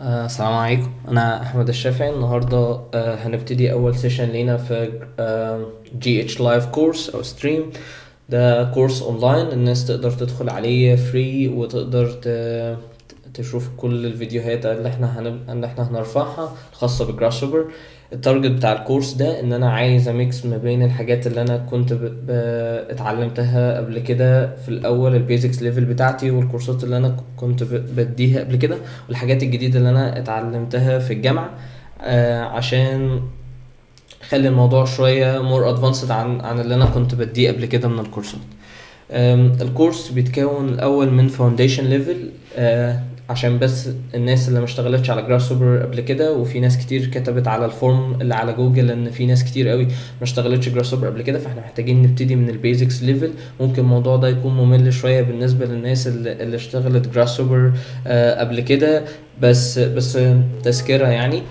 آه، السلام عليكم. أنا أحمد الشافعي. النهارده آه، هنبتدي أول session لينا في GH live course أو stream ده course online الناس تقدر تدخل عليه free وتقدر تشوف كل الفيديوهات اللي إحنا هنب... اللي إحنا هنرفعها الخاصة ب Grasshopper ال target بتاع ال course ده إن أنا عايز ا mix ما بين الحاجات اللي أنا كنت ب... ب... اتعلمتها قبل كده في الأول ال basics level بتاعتي والكورسات اللي أنا كنت ب... بديها قبل كده والحاجات الجديدة اللي أنا اتعلمتها في الجامعة آه عشان خلي الموضوع شوية more advanced عن عن اللي أنا كنت بديه قبل كده من الكورسات. ال course بيتكون الأول من foundation level عشان بس الناس اللي ما اشتغلتش على Grasshopper قبل كده وفي ناس كتير كتبت على ال form اللي على جوجل إن في ناس كتير قوي ما اشتغلتش Grasshopper قبل كده فإحنا محتاجين نبتدي من ال basics level ممكن الموضوع ده يكون ممل شوية بالنسبة للناس اللي, اللي اشتغلت Grasshopper قبل كده. بس بس تذكرة يعني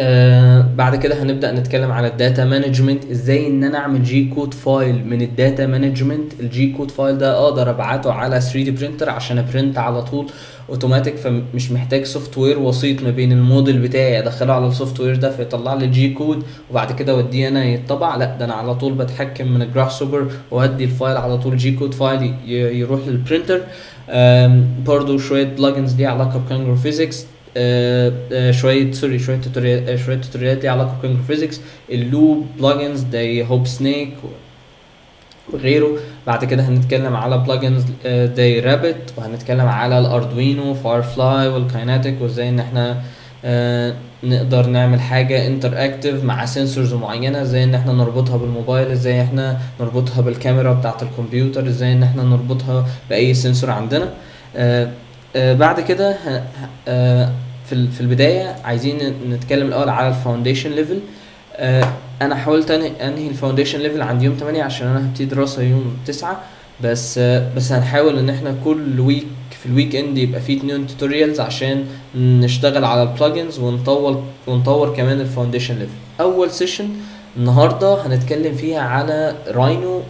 آه بعد كده هنبدأ نتكلم على ال data management إزاي إن أنا أعمل G-code file من ال data management ال G-code file ده أقدر أبعته على 3D printer عشان ا print على طول اوتوماتيك فمش محتاج software وسيط ما بين الموديل بتاعي أدخله على ال software ده فيطلع لي G-code وبعد كده أوديه أنا يتطبع. لأ ده أنا على طول بتحكم من ال Grasshopper وأدي ال file على طول G-code file يروح لل printer آم، برضو شوية plugins ليها علاقة ب Kangaroo Physics شوية sorry شوية tutorial آه، شوية توتوريالات ليها علاقة ب Kangaroo Physics. ال loop plugins زي Hoopsnake وغيره. بعد كده هنتكلم على plugins زي Rabbit وهنتكلم على ال Arduino Firefly وال kinetic وازاي إن إحنا آه، نقدر نعمل حاجة interactive مع sensors معينة. إزاي إن إحنا نربطها بالموبايل إزاي إحنا نربطها بالكاميرا بتاعة الكمبيوتر إزاي إن إحنا نربطها بأي sensor عندنا. آه، آه، بعد كده آه، في في البداية عايزين نتكلم الأول على ال foundation level أنا حاولت انهي ال foundation level عند يوم 8 عشان أنا هبتدي دراسة يوم 9 بس آه، بس هنحاول إن إحنا كل week في ال weekend يبقى فيه اتنين tutorials عشان نشتغل على ال plugins ونطور ونطور كمان ال foundation level أول session النهارده هنتكلم فيها على Rhino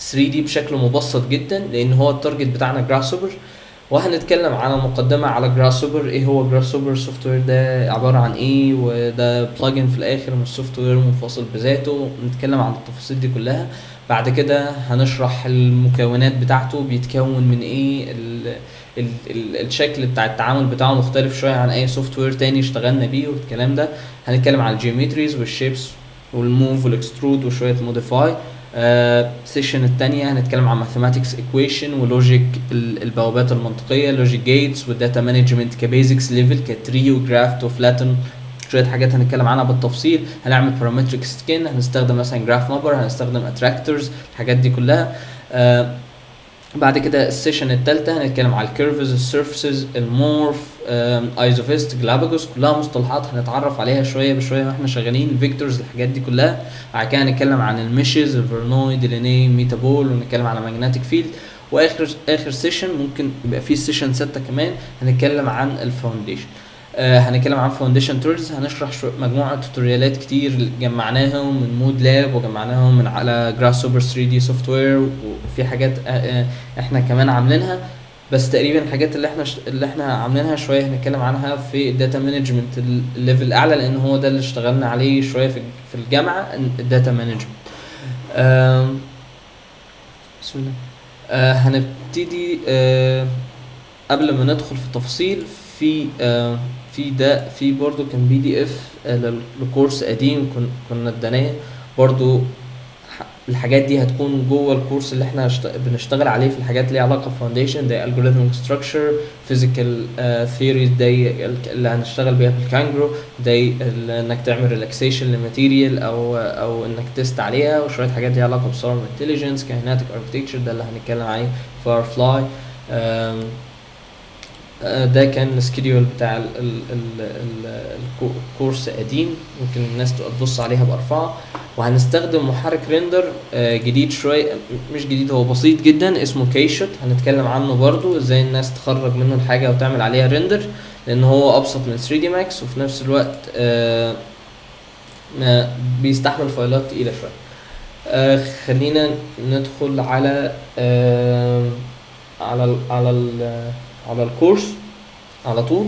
3D بشكل مبسط جدا لأن هو ال target بتاعنا Grasshopper وهنتكلم على مقدمة على Grasshopper إيه هو Grasshopper ال software ده عبارة عن إيه؟ وده plugin في الآخر مش software منفصل بذاته. نتكلم عن التفاصيل دي كلها. بعد كده هنشرح المكونات بتاعته. بيتكون من إيه؟ ال ال ال الشكل بتاع التعامل بتاعه مختلف شوية عن أي software تاني اشتغلنا بيه والكلام ده. هنتكلم على ال geometries وال shapes وال move وال extrude وشوية modify session التانية هنتكلم عن mathematics equation و logic البوابات المنطقية لوجيك جيتس والداتا مانجمنت كبيزكس ليفل كتري وجرافت وفلاتن شوية حاجات هنتكلم عنها بالتفصيل. هنعمل parametric skin هنستخدم مثلا graph mapper هنستخدم attractors الحاجات دي كلها. آه بعد كده ال session التالتة هنتكلم على ال curves ال surfaces ال morph isovist Galapagos كلها مصطلحات هنتعرف عليها شوية بشوية وإحنا شغالين ال vectors الحاجات دي كلها. بعد كده هنتكلم عن ال meshes ال Voronoi Delaunay metaball ونتكلم على magnetic field وآخر آخر session ممكن يبقى فيه سيشن ستة كمان هنتكلم عن ال foundation. آه هنتكلم عن foundation tools هنشرح مجموعة توتوريالات كتير جمعناهم من Modelab وجمعناهم من على Grasshopper 3D software وفي حاجات آه آه إحنا كمان عاملينها. بس تقريبا الحاجات اللي إحنا اللي إحنا عاملينها شوية هنتكلم عنها في ال data management ال level الاعلى لأن هو ده اللي اشتغلنا عليه شوية في في الجامعة ال data management بسم الله. هنبتدي قبل ما ندخل في التفاصيل في آه في ده في برضو كان PDF ل course قديم كن كنا اديناه. برضو الحاجات دي هتكون جوه ال course اللي إحنا بنشتغل عليه في الحاجات اللي علاقة ب foundation زي algorithmic structure physical theories زي ال- اللي هنشتغل بيها في الكانجرو زي انك تعمل relaxation ل material أو أو انك test عليها وشوية حاجات ليها علاقة ب swarm intelligence kinetic architecture ده اللي هنتكلم عليه Firefly ده كان ال schedule بتاع ال ال ال ال ال course قديم ممكن الناس تبقى تبص عليها هأرفعه. وهنستخدم محرك render آه، جديد شوية م- مش جديد هو بسيط جدا اسمه KeyShot هنتكلم عنه برضو إزاي الناس تخرج منه الحاجة وتعمل عليها render لأن هو أبسط من 3D Max وفي نفس الوقت آه، بيستحمل فايلات تقيلة شوية. آه خلينا ندخل على آه على على على ال course على طول.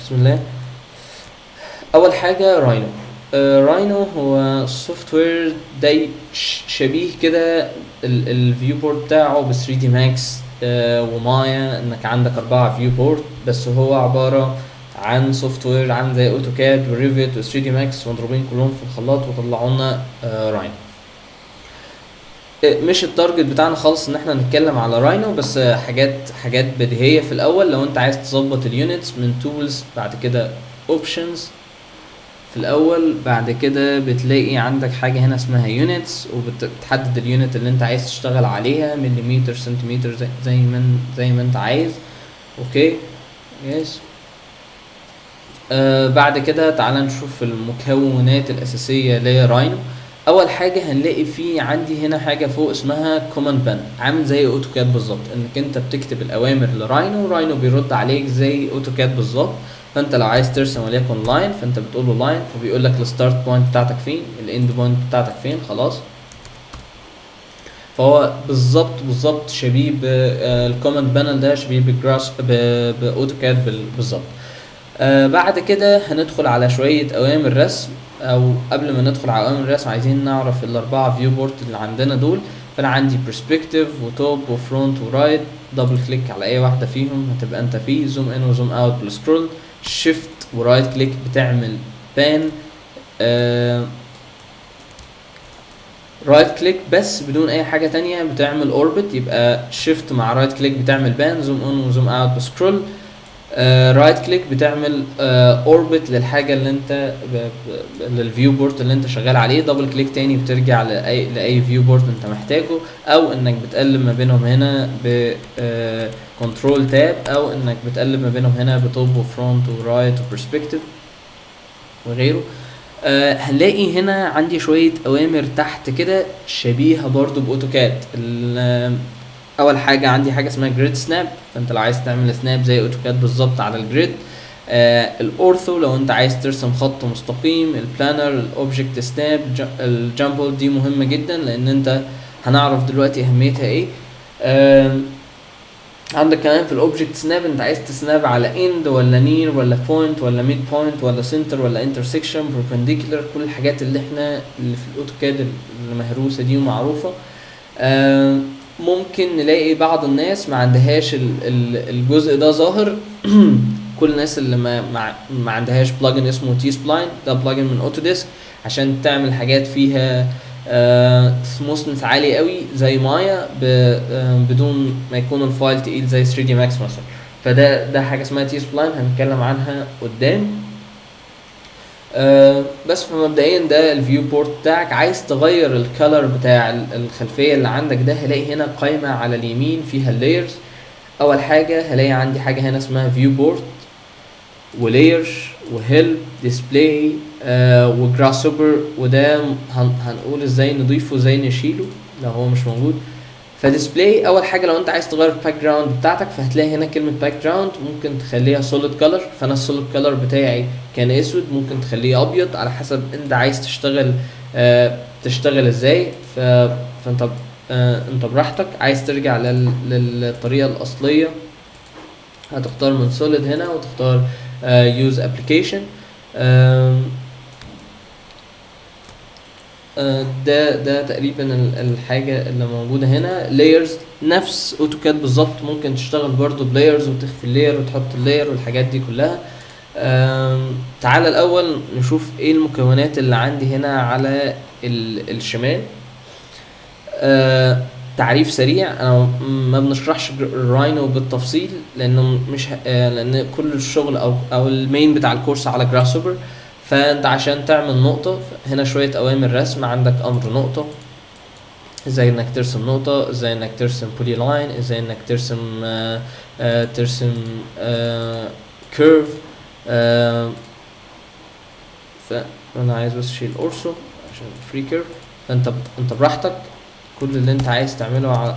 بسم الله. أول حاجة Rhino آه Rhino هو software ش- شبيه كده ال viewport بتاعه ب 3D Max و Maya إنك عندك أربعة viewport بس هو عبارة عن software عامل زي AutoCAD و Revit و 3D Max مضروبين كلهم في الخلاط وطلعوا لنا Rhino آه، مش ال target بتاعنا خالص إن إحنا نتكلم على Rhino بس آه، حاجات حاجات بديهية في الأول. لو أنت عايز تظبط ال units من tools بعد كده options في الأول بعد كده بتلاقي عندك حاجة هنا اسمها units وبتحدد ال unit اللي أنت عايز تشتغل عليها مليمتر سنتيمتر زي, ما زي ما أنت عايز. okay؟ yes آه بعد كده تعال نشوف المكونات الأساسية ل Rhino أول حاجة هنلاقي في عندي هنا حاجة فوق اسمها command panel عامل زي AutoCAD بالظبط إنك أنت بتكتب الأوامر ل Rhino Rhino بيرد عليك زي AutoCAD بالظبط فأنت لو عايز ترسم وليكن line فأنت بتقول له line فبيقول لك ال start point بتاعتك فين ال end point بتاعتك فين خلاص. فهو بالظبط بالظبط شبيه بال command panel ده شبيه بال Grass ب- ب AutoCAD بال- بالظبط. آه بعد كده هندخل على شوية أوامر رسم. أو قبل ما ندخل على أوامر الرسم عايزين نعرف الأربعة viewport اللي عندنا دول. فأنا عندي perspective و top و front و right double click على أي واحدة فيهم هتبقى أنت فيه. zoom in و zoom out بال scroll shift و right click بتعمل pan right click بس بدون أي حاجة تانية بتعمل orbit يبقى shift مع right click بتعمل pan zoom in و zoom out ب scroll right click بتعمل orbit للحاجة اللي انت لل viewport اللي انت شغال عليه. double click تاني بترجع لأي لأي viewport انت محتاجه أو إنك بتقلب ما بينهم هنا ب control tab أو إنك بتقلب ما بينهم هنا بتوب وفرونت ورايت وبرسبكتيف وغيره. آه هنلاقي هنا عندي شوية أوامر تحت كده شبيهة برضو ب AutoCAD. أول حاجة عندي حاجة اسمها grid snap فأنت لو عايز تعمل snap زي AutoCAD بالظبط على ال grid آه ال ortho لو أنت عايز ترسم خط مستقيم ال planar ال object snap ال gumball دي مهمة جدا لأن أنت هنعرف دلوقتي أهميتها إيه. آه عندك كمان في ال object snap أنت عايز ت snap على end ولا near ولا point ولا mid point ولا center ولا intersection perpendicular كل الحاجات اللي إحنا اللي في ال AutoCAD المهروسه دي ومعروفة. آه ممكن نلاقي بعض الناس ما عندهاش ال- ال- الجزء ده ظاهر. كل الناس اللي ما ما, عندهاش plugin اسمه T-Spline ده plugin من Autodesk عشان تعمل حاجات فيها smoothness عالي قوي زي مايا آه، بدون ما يكون ال file تقيل زي 3D Max مثلا. فده ده حاجة اسمها T-Spline هنتكلم عنها قدام. آه بس فمبدئيا ده ال viewport بتاعك. عايز تغير ال color بتاع ال- الخلفية اللي عندك ده هلاقي هنا قائمه على اليمين فيها ال layers أول حاجة هلاقي عندي حاجة هنا اسمها viewport و layer و help display آه و Grass وده هن هنقول إزاي نضيفه إزاي نشيله لو هو مش موجود. ف display أول حاجة لو أنت عايز تغير ال background بتاعتك فهتلاقي هنا كلمة background ممكن تخليها solid color فأنا ال solid color بتاعي كان أسود ممكن تخليه أبيض على حسب أنت عايز تشتغل آه تشتغل إزاي. فأنت آه أنت براحتك. عايز ترجع لل... للطريقة الأصلية هتختار من solid هنا وتختار use application ده ده تقريبا ال- الحاجة اللي موجودة هنا. layers نفس AutoCAD بالظبط. ممكن تشتغل برضو ب layers وتخفي ال layer وتحط ال layer والحاجات دي كلها. آم، تعالى الأول نشوف إيه المكونات اللي عندي هنا على ال- الشمال. آه، تعريف سريع. أنا ما بنشرحش ال Rhino بالتفصيل لأنه مش آه، لأن كل الشغل أو أو ال main بتاع ال course على Grasshopper فانت عشان تعمل نقطة هنا شوية أوامر رسم عندك أمر نقطة إزاي إنك ترسم نقطة إزاي إنك ترسم polyline إزاي إنك ترسم آه آه ترسم آه curve آه فانا عايز بس أشيل ortho عشان free curve فأنت أنت براحتك. كل اللي أنت عايز تعمله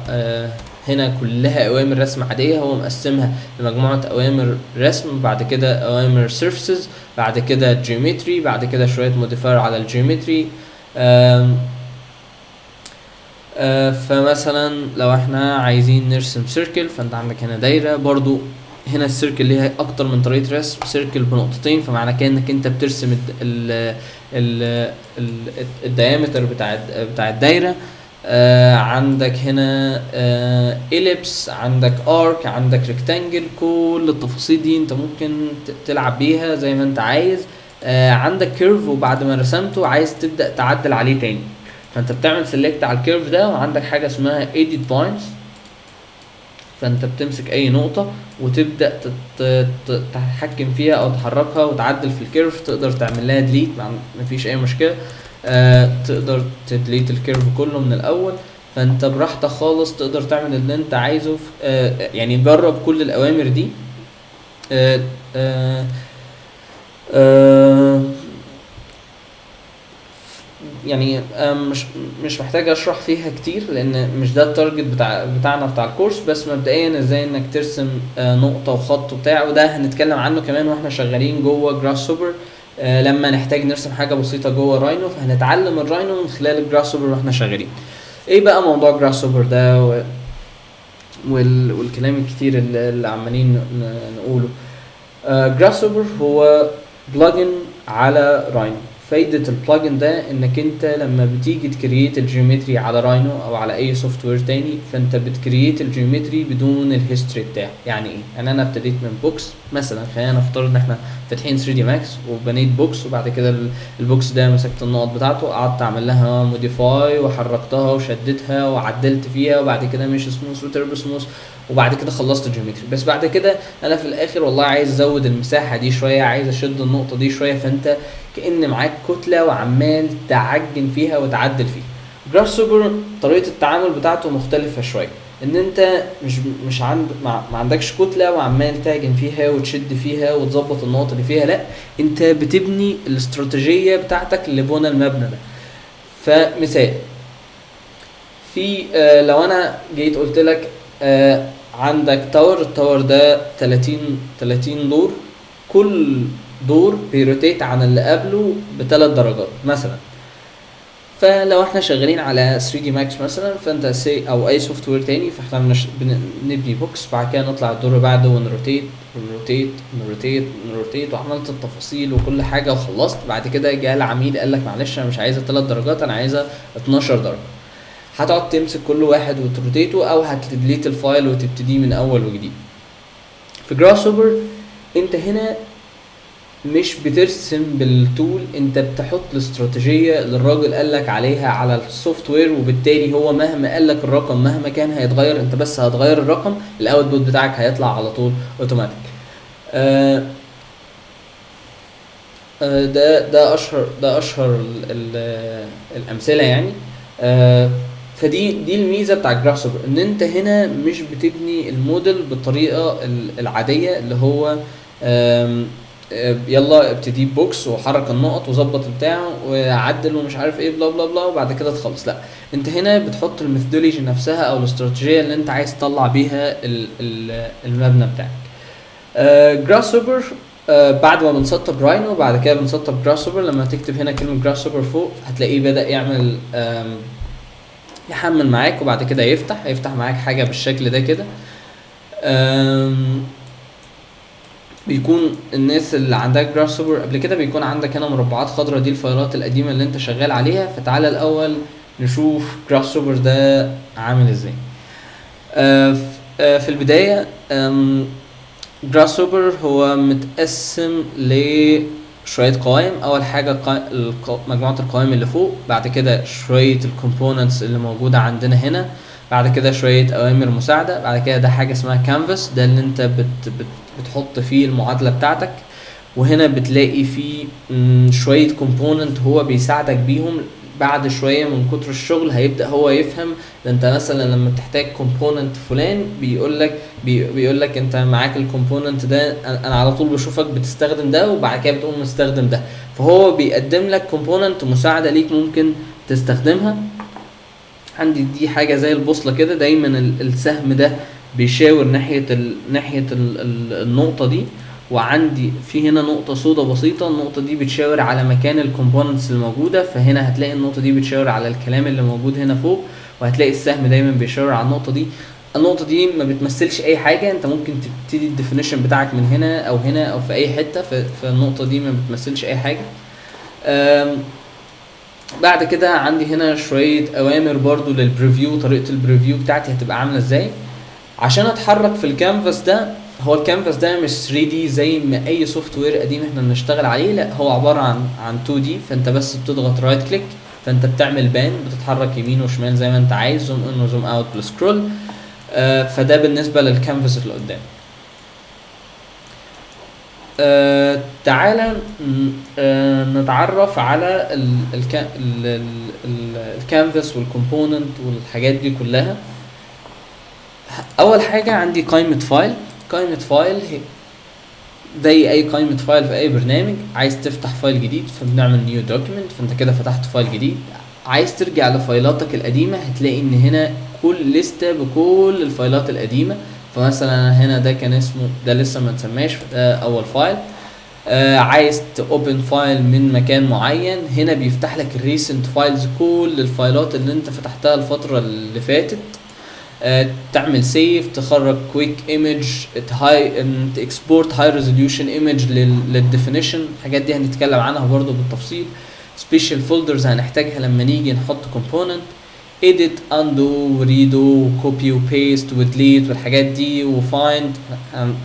هنا كلها أوامر رسم عادية. هو مقسمها لمجموعة أوامر رسم بعد كده أوامر surfaces بعد كده geometry بعد كده شوية modifier على ال geometry آه، فمثلا لو إحنا عايزين نرسم circle فانت عندك هنا دايرة. برضو هنا ال circle ليها أكتر من طريقة رسم circle بنقطتين. فمعنى كده إنك أنت بترسم ال ال ال ال ال diameter بتاع بتاع الدايرة. آه عندك هنا آه ellipse عندك arc عندك rectangle كل التفاصيل دي انت ممكن تلعب بيها زي ما انت عايز. آه عندك curve وبعد ما رسمته عايز تبدأ تعدل عليه تاني. فانت بتعمل select على ال curve ده وعندك حاجة اسمها edit points. فانت بتمسك أي نقطة وتبدأ تتحكم فيها أو تحركها وتعدل في ال curve تقدر تعمل لها delete مفيش أي مشكلة. آه تقدر ت delete ال curve كله من الأول فأنت براحتك خالص تقدر تعمل اللي أنت عايزه في آه يعني جرب كل الأوامر دي. آه آه آه يعني آه، مش مش محتاج أشرح فيها كتير لأن مش ده ال target بتاع بتاعنا بتاع ال course بس مبدئيا إزاي إنك ترسم آه، نقطة وخط وبتاع وده هنتكلم عنه كمان وإحنا شغالين جوه Grasshopper لما نحتاج نرسم حاجة بسيطة جوه Rhino فهنتعلم ال Rhino من خلال ال Grasshopper وإحنا شغالين. إيه بقى موضوع Grasshopper ده؟ و... وال... والكلام الكتير اللي, اللي عمالين نقوله. Grasshopper هو plugin على Rhino فايدة ال plugin ده إنك أنت لما بتيجي ت create ال geometry على Rhino أو على أي software تاني فأنت بت create ال geometry بدون ال history بتاعه. يعني إيه؟ يعني أنا ابتديت من box مثلا خلينا نفترض إن إحنا فاتحين 3D Max وبنيت box وبعد كده ال- ال box ده مسكت النقط بتاعته قعدت أعمل لها modify وحركتها وشدتها وعدلت فيها وبعد كده mesh smooth و turbo smooth وبعد كده خلصت ال geometry. بس بعد كده أنا في الآخر والله عايز أزود المساحة دي شوية عايز أشد النقطة دي شوية فأنت كأن معاك كتلة وعمال تعجن فيها وتعدل فيها. Grasshopper طريقة التعامل بتاعته مختلفة شوية. إن أنت مش مش عند ما عندكش كتلة وعمال تعجن فيها وتشد فيها وتظبط النقط اللي فيها لأ أنت بتبني الاستراتيجية بتاعتك لبنى المبنى ده. فمثال في آه لو أنا جيت قلت لك عندك tower ال tower ده 30 30 دور. كل دور بي rotate عن اللي قبله بثلاث درجات مثلا. فلو إحنا شغالين على 3D Max مثلا فانت سي أو اي software تاني فاحنا بنش... بنبني box بعد كده نطلع الدور اللي بعده ونروتيت ونروتيت ونروتيت ونروتيت وعملت التفاصيل وكل حاجة وخلصت. بعد كده جه العميل قال لك معلش أنا مش عايزها 3 درجات أنا عايزها 12 درجة. هتقعد تمسك كل واحد وت rotate ه أو هت delete ال file وتبتديه من أول وجديد. في Grasshopper أنت هنا مش بترسم بال tool أنت بتحط الاستراتيجية اللي الراجل قال لك عليها على ال software وبالتالي هو مهما قال لك الرقم مهما كان هيتغير أنت بس هتغير الرقم ال output بتاعك هيطلع على طول اوتوماتيك آه آه ده ده أشهر ده أشهر ال ال الأمثلة يعني. آه فدي دي الميزة بتاع ال Grasshopper ان انت هنا مش بتبني الموديل بالطريقة ال- العادية اللي هو آه، يلا ابتدي box وحرك النقط وظبط البتاع وعدل ومش عارف إيه bla bla bla وبعد كده تخلص. لا انت هنا بتحط ال methodology نفسها أو الاستراتيجية اللي انت عايز تطلع بيها ال- ال- المبنى بتاعك. Grasshopper بعد ما بنسطب Rhino بعد كده بنسطب Grasshopper لما تكتب هنا كلمة Grasshopper فوق هتلاقيه بدأ يعمل يحمل معاك وبعد كده يفتح هيفتح معاك حاجة بالشكل ده كده. بيكون الناس اللي عندها Grasshopper قبل كده بيكون عندك هنا مربعات خضراء دي الفايلات القديمة اللي انت شغال عليها. فتعالى الأول نشوف Grasshopper ده عامل إزاي. آه، آه، في البداية Grasshopper هو متقسم لشويه قوائم. أول حاجة مجموعة القوائم اللي فوق بعد كده شوية ال components اللي موجودة عندنا هنا بعد كده شوية أوامر مساعدة بعد كده ده حاجة اسمها كانفاس ده اللي انت بت بت بتحط فيه المعادلة بتاعتك. وهنا بتلاقي فيه شوية component هو بيساعدك بيهم بعد شوية من كتر الشغل هيبدأ هو يفهم ده انت مثلا لما بتحتاج component فلان بيقول لك بي بيقول لك انت معاك ال component ده أنا على طول بشوفك بتستخدم ده وبعد كده بتقوم مستخدم ده فهو بيقدم لك component مساعدة ليك ممكن تستخدمها عندي دي حاجة زي البوصلة كده دايما ال- السهم ده بيشاور ناحية. ناحية ال... ال... النقطة دي وعندي في هنا نقطة سودة بسيطة النقطة دي بتشاور على مكان ال components الموجودة فهنا هتلاقي النقطة دي بتشاور على الكلام اللي موجود هنا فوق وهتلاقي السهم دايما بيشاور على النقطة دي. النقطة دي ما بتمثلش أي حاجة أنت ممكن تبتدي ال definition بتاعك من هنا أو هنا أو في أي حتة فالنقطة دي ما بتمثلش أي حاجة. بعد كده عندي هنا شوية أوامر برضو لل preview طريقة ال preview بتاعتي هتبقى عاملة إزاي. عشان أتحرك في الكانفاس ده هو الكانفاس ده مش 3D زي ما أي software قديم إحنا بنشتغل عليه. لا هو عبارة عن عن 2D فأنت بس بتضغط right click فأنت بتعمل pan بتتحرك يمين وشمال زي ما أنت عايز zoom in و zoom out بال scroll فده بالنسبة للكانفاس اللي قدام. آه تعالى آه نتعرف على ال- الكا- ال- ال- ال- ال canvas وال component والحاجات دي كلها. أول حاجة عندي قائمة file قائمة file زي أي قائمة file في أي برنامج عايز تفتح file جديد فبنعمل new document فأنت كده فتحت file جديد. عايز ترجع لفايلاتك القديمة هتلاقي إن هنا كل لستة بكل الفايلات القديمة. فمثلا هنا ده كان اسمه ده لسه ما اتسماش أول file آه عايز ت open file من مكان معين. هنا بيفتح لك ال recent files كل الفايلات اللي أنت فتحتها الفترة اللي فاتت. تعمل save تخرج quick image هاي ت export high resolution image لل definition الحاجات دي هنتكلم عنها برضو بالتفصيل. special folders هنحتاجها لما نيجي نحط component edit undo redo copy و paste و delete والحاجات دي و find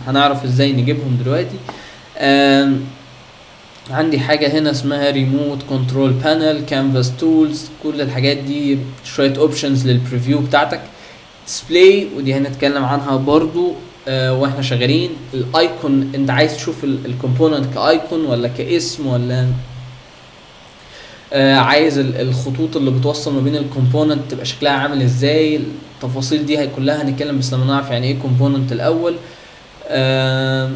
هنعرف إزاي نجيبهم دلوقتي. عندي حاجة هنا اسمها remote control panel canvas tools كل الحاجات دي شوية options لل preview بتاعتك. display ودي هنتكلم عنها برضو آه وإحنا شغالين. ال icon انت عايز تشوف ال component ك icon ولا كاسم ولا آه عايز ال- الخطوط اللي بتوصل ما بين ال component تبقى شكلها عامل إزاي التفاصيل دي كلها هنتكلم بس لما نعرف يعني إيه component الأول. آه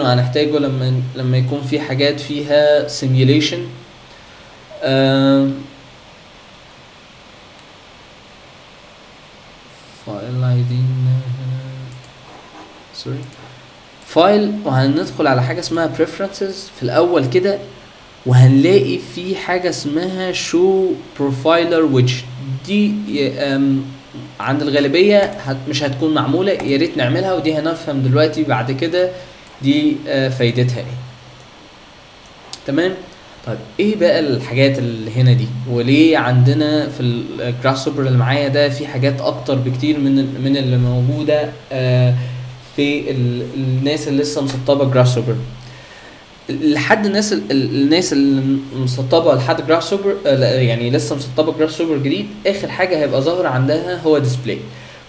وهنحتاجه لما لما يكون في حاجات فيها simulation آه file عايزين sorry file وهندخل على حاجة اسمها preferences في الأول كده وهنلاقي في حاجة اسمها show profiler which دي عند الغالبية هت مش هتكون معمولة يا ريت نعملها ودي هنفهم دلوقتي بعد كده دي آه، فايدتها إيه. تمام؟ طيب إيه بقى الحاجات اللي هنا دي؟ وليه عندنا في ال Grasshopper اللي معايا ده في حاجات أكتر بكتير من من اللي موجودة آه، في ال- الناس اللي لسه مسطبة Grasshopper لحد الناس ال- ال- الناس اللي مسطبة لحد Grasshopper يعني لسه مسطبة Grasshopper جديد آخر حاجة هيبقى ظاهر عندها هو display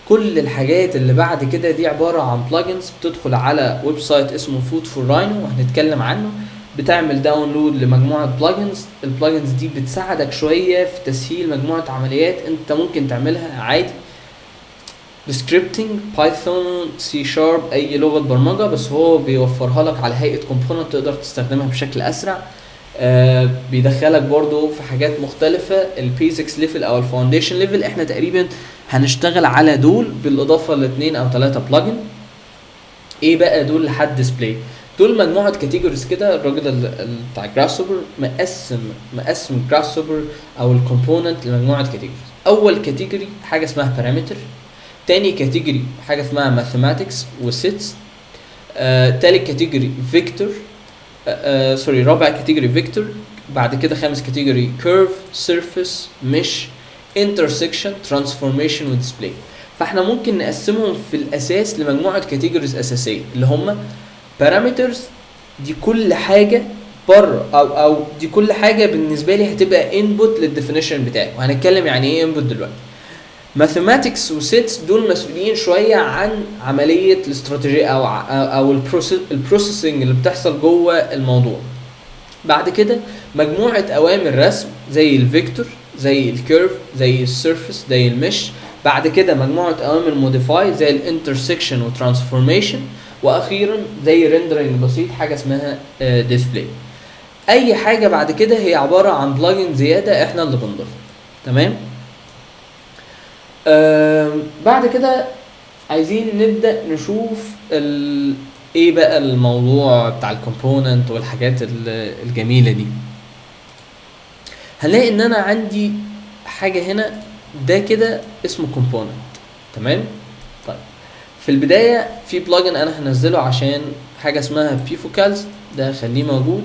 كل الحاجات اللي بعد كده دي عبارة عن plugins بتدخل على website اسمه food4Rhino وهنتكلم عنه. بتعمل download لمجموعة plugins ال plugins دي بتساعدك شوية في تسهيل مجموعة عمليات انت ممكن تعملها عادي. ب scripting Python سي شارب أي لغة برمجة بس هو بيوفرها لك على هيئة component تقدر تستخدمها بشكل أسرع. آه بيدخلك برضو في حاجات مختلفة. ال basics level أو ال foundation level إحنا تقريبا هنشتغل على دول بالإضافة لاثنين أو ثلاثة plugin إيه بقى دول لحد display دول مجموعة categories كده الراجل ال- ال- بتاع Grasshopper مقسم مقسم Grasshopper أو ال component لمجموعة categories أول category حاجة اسمها parameter تاني category حاجة اسمها mathematics و sets آه تالت category vector آه sorry رابع category vector بعد كده خامس category curve surface mesh intersection transformation و display فإحنا ممكن نقسمهم في الأساس لمجموعة categories أساسية اللي هم parameters دي كل حاجة بره أو أو دي كل حاجة بالنسبة لي هتبقى input لل definition بتاعي. وهنتكلم يعني إيه input دلوقتي. mathematics و sets دول مسؤولين شوية عن عملية الاستراتيجية أو أو ال processing اللي بتحصل جوه الموضوع. بعد كده مجموعة أوامر رسم زي ال vector زي ال curve زي ال surface زي ال mesh بعد كده مجموعة أوامر modify زي ال intersection و transformation وأخيرا زي rendering بسيط حاجة اسمها display أي حاجة بعد كده هي عبارة عن plugin زيادة إحنا اللي بنضيفها. تمام؟ بعد كده عايزين نبدأ نشوف ال... إيه بقى الموضوع بتاع ال component والحاجات ال- الجميلة دي. هنلاقي إن أنا عندي حاجة هنا ده كده اسمه component تمام؟ في البداية في plugin أنا هنزله عشان حاجة اسمها Bifocals ده خليه موجود.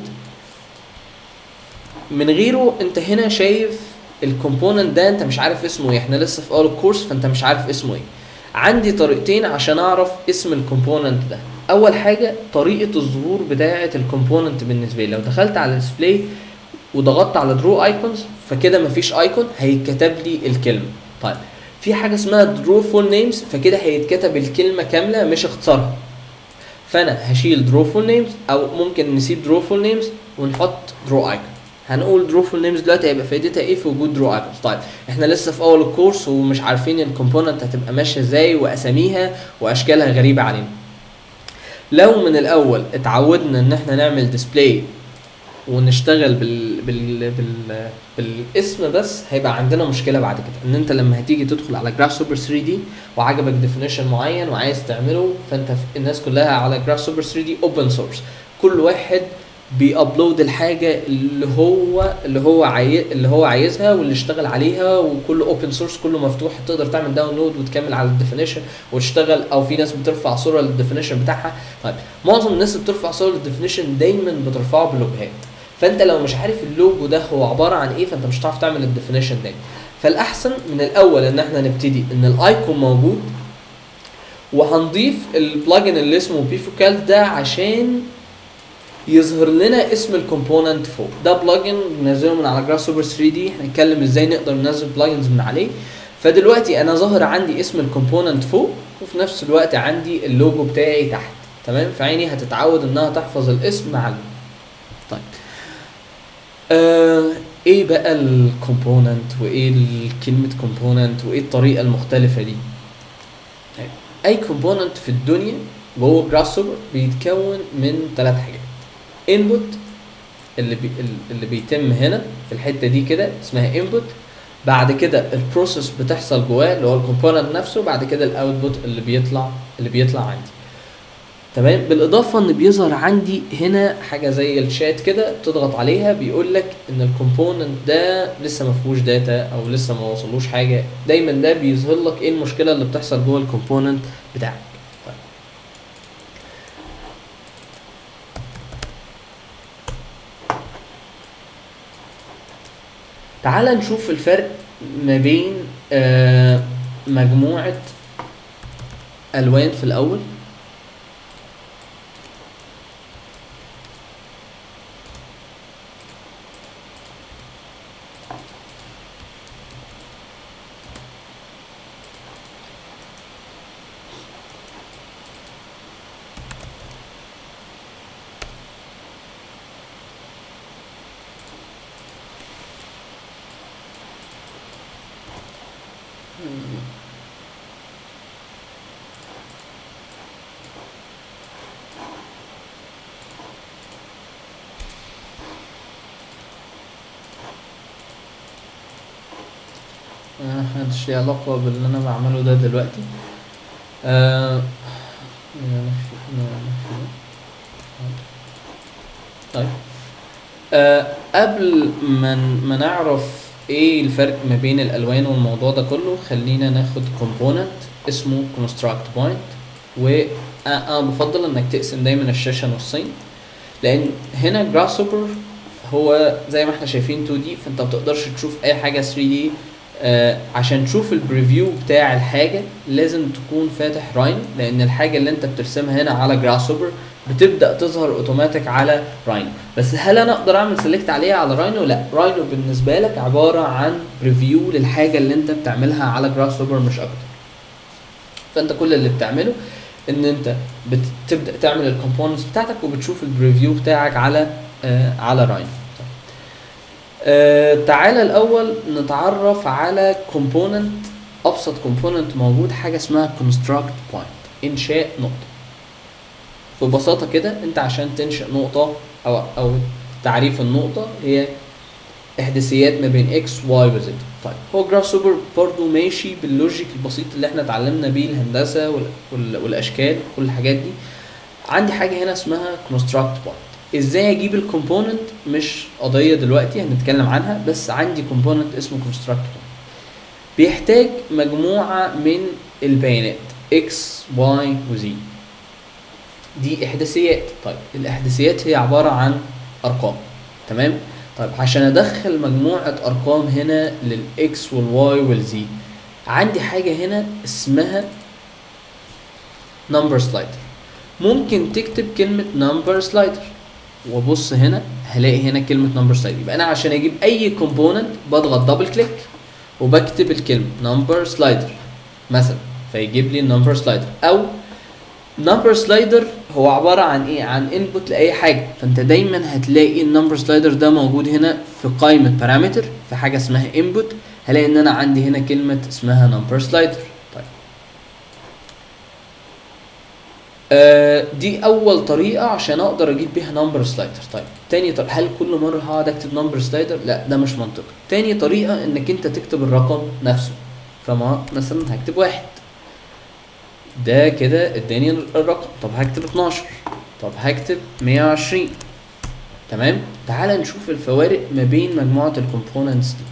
من غيره أنت هنا شايف ال component ده أنت مش عارف اسمه إيه. إحنا لسه في اول الكورس فأنت مش عارف اسمه إيه. عندي طريقتين عشان أعرف اسم ال component ده. أول حاجة طريقة الظهور بتاعة ال component بالنسبة لي. لو دخلت على ال display وضغطت على draw icons فكده مفيش icon هيتكتب لي الكلمة. طيب في حاجة اسمها draw full names فكده هيتكتب الكلمة كاملة مش اختصارها. فأنا هشيل draw full names أو ممكن نسيب draw full names ونحط draw icon هنقول draw full names دلوقتي هيبقى فايدتها إيه في وجود draw icons طيب إحنا لسه في أول الكورس ومش عارفين ال component هتبقى ماشية إزاي وأساميها وأشكالها غريبة علينا. لو من الأول اتعودنا إن إحنا نعمل display ونشتغل بال... بال... بال... بالاسم بس هيبقى عندنا مشكلة بعد كده. إن أنت لما هتيجي تدخل على Grasshopper 3D وعجبك definition معين وعايز تعمله فأنت. الناس كلها على Grasshopper 3D open source كل واحد بي upload الحاجة اللي هو اللي هو عاي... اللي هو عايزها واللي اشتغل عليها وكله open source كله مفتوح. تقدر تعمل download وتكمل على ال definition وتشتغل أو في ناس بترفع صورة لل definition بتاعها. طيب معظم الناس اللي بترفع صور لل definition دايما بترفعه بلوجهات فانت لو مش عارف اللوجو ده هو عبارة عن إيه فانت مش هتعرف تعمل ال definition ده فالأحسن من الأول إن إحنا نبتدي إن ال icon موجود وهنضيف ال plugin اللي اسمه Bifocals ده عشان يظهر لنا اسم ال component فوق. ده plugin بنزله من على Grasshopper 3D هنتكلم إزاي نقدر ننزل plugins من عليه. فدلوقتي أنا ظاهر عندي اسم ال component فوق وفي نفس الوقت عندي اللوجو بتاعي تحت. تمام؟ فعيني هتتعود إنها تحفظ الاسم اللوجو طيب. آه إيه بقى ال component وإيه كلمه component وإيه الطريقة المختلفة دي؟ أي component في الدنيا جوه Grasshopper بيتكون من ثلاث حاجات. input اللي بي اللي بيتم هنا في الحتة دي كده اسمها input بعد كده ال process بتحصل جواه اللي هو ال component نفسه. بعد كده ال output اللي بيطلع اللي بيطلع عندي. تمام؟ بالإضافة إن بيظهر عندي هنا حاجة زي الشات كده تضغط عليها بيقول لك إن ال component ده لسه ما فيهوش data أو لسه ما وصلوش حاجة. دايما ده بيظهر لك إيه المشكلة اللي بتحصل جوه ال component بتاعك. طيب. تعال نشوف الفرق ما بين آه مجموعة ألوان في الأول. ليه علاقة باللي أنا بعمله ده دلوقتي. آه طيب. آه قبل ما ما نعرف إيه الفرق ما بين الألوان والموضوع ده كله خلينا ناخد كومبوننت اسمه construct point. وأنا بفضل إنك تقسم دايما الشاشة نصين لأن هنا جراسوبر هو زي ما إحنا شايفين 2 دي فأنت ما بتقدرش تشوف أي حاجة 3 دي آه عشان تشوف ال preview بتاع الحاجة لازم تكون فاتح Rhino لأن الحاجة اللي أنت بترسمها هنا على Grasshopper بتبدأ تظهر اوتوماتيك على Rhino بس هل أنا أقدر أعمل select عليها على Rhino لأ. Rhino بالنسبة لك عبارة عن preview للحاجة اللي أنت بتعملها على Grasshopper مش أكتر. فأنت كل اللي بتعمله إن أنت بتبدا تعمل ال components بتاعتك وبتشوف ال preview بتاعك على آه على Rhino آه تعالى الأول نتعرف على component أبسط component موجود حاجة اسمها construct point. إنشاء نقطة. ببساطة كده أنت عشان تنشئ نقطة أو أو تعريف النقطة هي احداثيات ما بين إكس واي وزد طيب هو Grasshopper برضه ماشي بال logic البسيط اللي إحنا اتعلمنا بيه الهندسة وال وال والأشكال كل الحاجات دي. عندي حاجة هنا اسمها construct point. إزاي أجيب ال component؟ مش قضية دلوقتي هنتكلم عنها بس عندي component اسمه point بيحتاج مجموعة من البيانات x y و z. دي إحداثيات. طيب الإحداثيات هي عبارة عن أرقام. تمام؟ طيب عشان أدخل مجموعة أرقام هنا لل x وال y وال z عندي حاجة هنا اسمها number slider ممكن تكتب كلمة number slider وابص هنا هلاقي هنا كلمة number slider يبقى أنا عشان أجيب أي component بضغط double click وبكتب الكلمة number slider مثلا فيجيب لي ال number slider أو number slider هو عبارة عن إيه؟ عن input لأي حاجة. فأنت دايما هتلاقي ال number slider ده موجود هنا في قائمة parameter في حاجة اسمها input هلاقي إن أنا عندي هنا كلمة اسمها number slider طيب آه دي أول طريقة عشان أقدر أجيب بيها number slider طيب تاني طريقة هل كل مرة هقعد أكتب number slider لا ده مش منطقي. تاني طريقة إنك أنت تكتب الرقم نفسه. فما مثلا هكتب واحد. ده كده إداني الرقم. طب هكتب 12 طب هكتب 120 تمام؟ تعال نشوف الفوارق ما بين مجموعة ال components دي.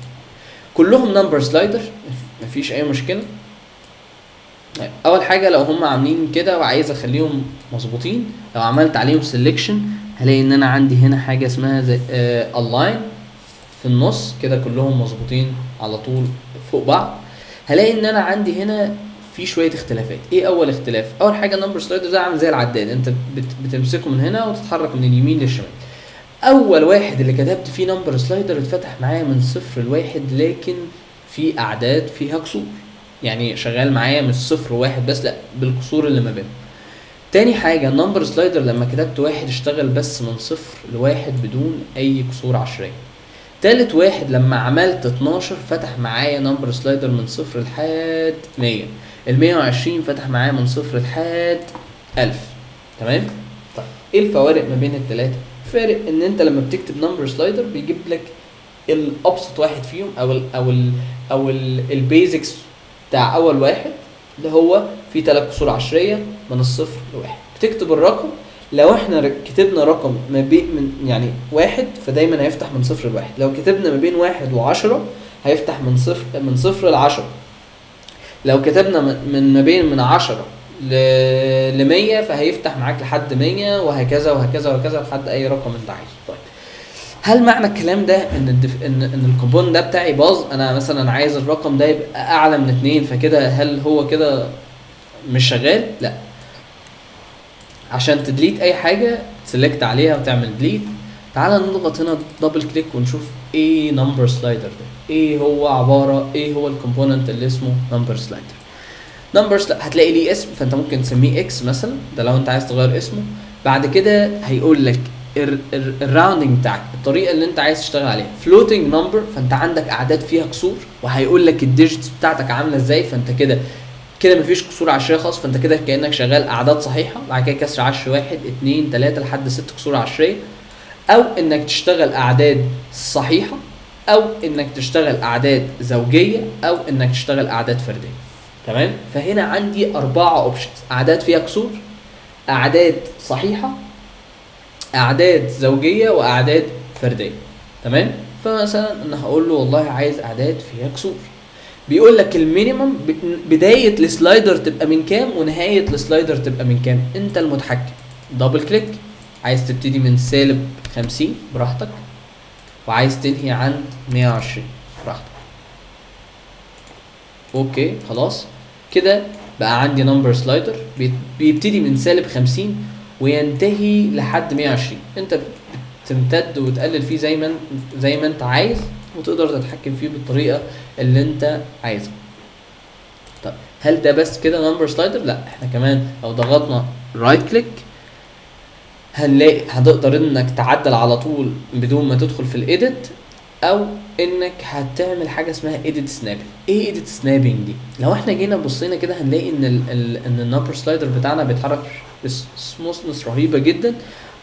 كلهم number slider مفيش أي مشكلة. أول حاجة لو هم عاملين كده وعايز أخليهم مظبوطين لو عملت عليهم selection هلاقي إن أنا عندي هنا حاجة اسمها زي align في النص كده كلهم مظبوطين على طول فوق بعض. هلاقي إن أنا عندي هنا في شوية اختلافات. إيه أول اختلاف؟ أول حاجة ال number slider ده عامل زي العداد. أنت بت بتمسكه من هنا وتتحرك من اليمين للشمال. أول واحد اللي كتبت فيه number slider اتفتح معايا من صفر لواحد لكن في أعداد فيها كسور. يعني شغال معايا مش صفر وواحد بس لا بالكسور اللي ما بينهم تاني حاجة ال number slider لما كتبت واحد اشتغل بس من صفر لواحد بدون أي كسور عشرية. تالت واحد لما عملت 12 فتح معايا number slider من صفر لحد 100 ال 120 فتح معايا من صفر لحد 1000 تمام؟ طيب إيه الفوارق ما بين التلاتة؟ فارق إن أنت لما بتكتب number slider بيجيب لك الابسط واحد فيهم أو ال أو ال أو ال basics بتاع أول واحد اللي هو فيه تلات كسور عشرية من الصفر لواحد. بتكتب الرقم لو إحنا كتبنا رقم ما بين من يعني واحد فدايما هيفتح من صفر لواحد. لو كتبنا ما بين واحد وعشرة هيفتح من صفر من صفر لعشرة. لو كتبنا من ما بين من عشرة ل 100 فهيفتح معاك لحد 100 وهكذا وهكذا وهكذا لحد أي رقم أنت عايزه. طيب هل معنى الكلام ده إن الدف... ان إن ال component ده بتاعي باظ؟ أنا مثلا عايز الرقم ده يبقى أعلى من اتنين فكده هل هو كده مش شغال؟ لا. عشان ت delete أي حاجة ت select عليها وتعمل delete تعال نضغط هنا double click ونشوف إيه number slider ده. إيه هو عبارة إيه هو ال component اللي اسمه number slider number هتلاقي ليه اسم فأنت ممكن تسميه X مثلا ده لو أنت عايز تغير اسمه. بعد كده هيقول لك ال rounding بتاعك الطريقة اللي انت عايز تشتغل عليها. floating number فانت عندك أعداد فيها كسور وهيقول لك ال digits بتاعتك عاملة إزاي فانت كده كده مفيش كسور عشرية خالص فانت كده كأنك شغال أعداد صحيحة بعد كده كسر عشر واحد اتنين تلاتة لحد ست كسور عشرية. أو إنك تشتغل أعداد صحيحة أو إنك تشتغل أعداد زوجية أو إنك تشتغل أعداد فردية. تمام؟ فهنا عندي أربعة options أعداد فيها كسور أعداد صحيحة أعداد زوجية وأعداد فردية. تمام؟ فمثلا أنا هقول له والله عايز أعداد فيها كسور بيقول لك ال minimum بداية ال slider تبقى من كام ونهاية ال slider تبقى من كام؟ أنت المتحكم. double click عايز تبتدي من سالب 50 براحتك. وعايز تنهي عند 120 براحتك. okay خلاص. كده بقى عندي number slider بيبتدي من سالب 50 وينتهي لحد 120 انت بتمتد وتقلل فيه زي ما زي ما انت عايز وتقدر تتحكم فيه بالطريقة اللي انت عايزها. طب هل ده بس كده number slider لا إحنا كمان لو ضغطنا right click هنلاقي هتقدر انك تعدل على طول بدون ما تدخل في ال edit أو إنك هتعمل حاجة اسمها edit snapping إيه edit snapping دي؟ لو إحنا جينا بصينا كده هنلاقي إن ال ال إن ال number slider بتاعنا بيتحرك ب smoothness رهيبة جدا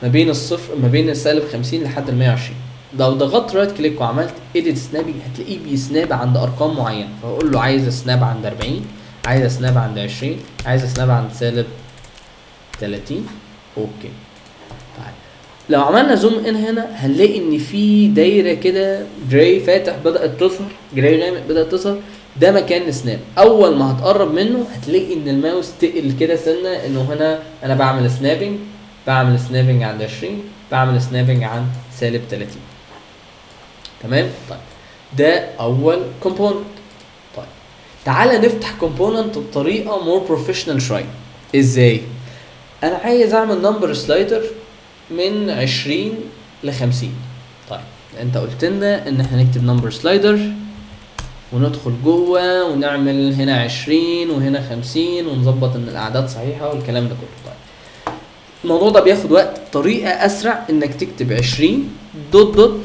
ما بين الصفر ما بين السالب 50 لحد ال 120 لو ضغطت right click وعملت edit snapping هتلاقيه بي snap عند أرقام معينة. فأقول له عايز ا snap عند 40 عايز ا snap عند 20 عايز ا snap عند سالب 30 okay. لو عملنا zoom in هنا هنلاقي إن في دايرة كده gray فاتح بدأت تظهر gray غامق بدأت تظهر. ده مكان ال snap أول ما هتقرب منه هتلاقي إن الماوس تقل كده. سنه إنه هنا أنا بعمل snapping بعمل snapping عند 20 بعمل snapping عند سالب 30 تمام؟ طيب. ده أول component طيب. تعالى نفتح component بطريقة more professional شوية. إزاي؟ أنا عايز أعمل number slider من 20 ل 50 طيب انت قلت لنا ان إحنا نكتب number slider وندخل جوه ونعمل هنا 20 وهنا 50 ونظبط ان الاعداد صحيحة والكلام ده كله. طيب الموضوع ده بياخد وقت. طريقة أسرع إنك تكتب 20 dot dot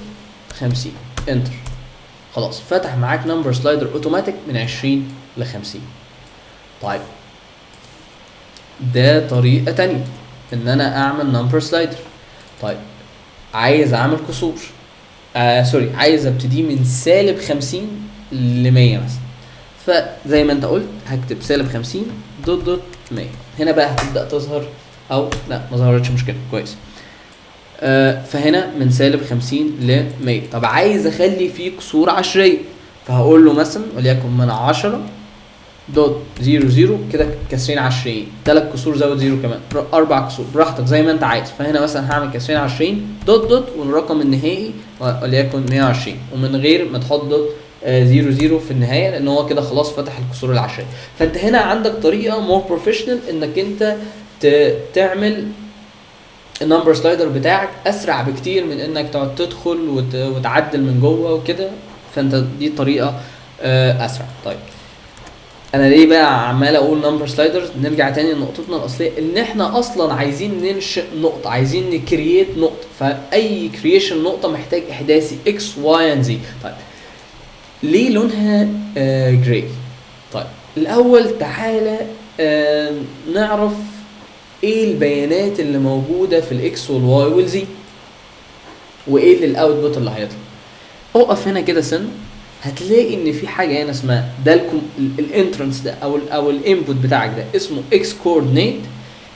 50 enter خلاص فتح معاك number slider automatic من 20 ل 50 طيب ده طريقة تانية إن أنا أعمل number slider طيب عايز أعمل كسور آه sorry عايز ابتدي من سالب 50 ل 100 مثلا. فزي ما أنت قلت هكتب سالب 50 dot dot 100 هنا بقى هتبدأ تظهر أو لا ما ظهرتش مشكلة. كويس. آه فهنا من سالب 50 ل 100 طب عايز أخلي فيه كسور عشرية. فهقول له مثلا وليكن من 10 dot zero zero كده كسرين عشريين. تلات كسور زود zero كمان. أربع كسور. براحتك زي ما انت عايز. فهنا مثلا هعمل كسرين عشريين dot dot والرقم النهائي وليكن 120 ومن غير ما تحط dot آه، zero zero في النهاية لأن هو كده خلاص فتح الكسور العشريه فأنت هنا عندك طريقة more professional إنك أنت تعمل ال number slider بتاعك أسرع بكتير من إنك تقعد تدخل وت- وتعدل من جوه وكده. فأنت دي طريقة آه، أسرع. طيب. أنا ليه بقى عمال أقول number sliders نرجع تاني لنقطتنا الأصلية إن إحنا أصلا عايزين ننشئ نقطة عايزين ن create نقطة. فأي creation نقطة محتاج إحداثي X Y and Z طيب ليه لونها آه gray طيب الأول تعالى آه نعرف إيه البيانات اللي موجودة في ال X وال Y وال Z وإيه ال output اللي هيطلع. اقف هنا كده سن. هتلاقي إن في حاجة هنا اسمها ده ال entrance ده أو ال أو ال input بتاعك ده اسمه X coordinate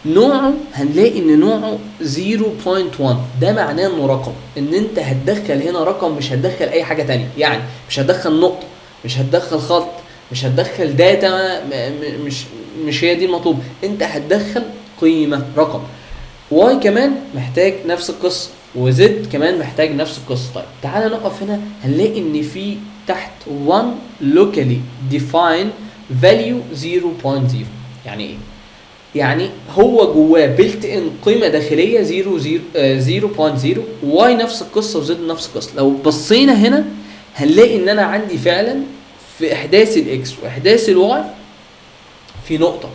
نوعه هنلاقي إن نوعه 0.1 ده معناه إنه رقم. إن أنت هتدخل هنا رقم مش هتدخل أي حاجة تانية. يعني مش هتدخل نقطة مش هتدخل خط مش هتدخل data مش مش هي دي المطلوب. أنت هتدخل قيمة رقم. Y كمان محتاج نفس القصة و Z كمان محتاج نفس القصة. طيب تعالى نقف هنا هنلاقي إن في تحت 1 locally define value 0.0 يعني إيه؟ يعني هو جواه built in قيمة داخلية 0 0 آه، 0.0 Y نفس القصة و Z نفس القصة. لو بصينا هنا هنلاقي إن أنا عندي فعلا في إحداث ال X وإحداث ال Y في نقطة.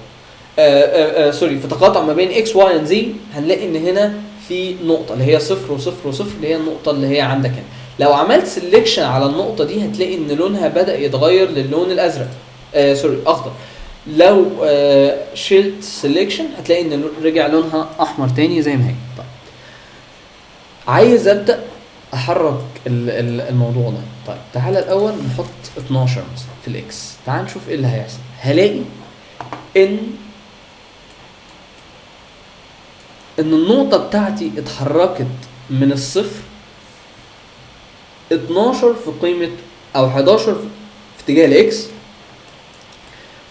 آه آه آه sorry في تقاطع ما بين X Y and Z هنلاقي إن هنا في نقطة اللي هي صفر وصفر وصفر اللي هي النقطة اللي هي عندك هنا. لو عملت selection على النقطة دي هتلاقي إن لونها بدأ يتغير للون الأزرق. آه sorry أخضر. لو آه شلت selection هتلاقي إن رجع لونها أحمر تاني زي ما هي. طيب. عايز أبدأ أحرك ال- ال- الموضوع ده. طيب تعالى الأول نحط 12 مثلا في ال X تعال نشوف إيه اللي هيحصل. هلاقي إن إن النقطة بتاعتي اتحركت من الصفر 12 في قيمة أو 11 في اتجاه ال X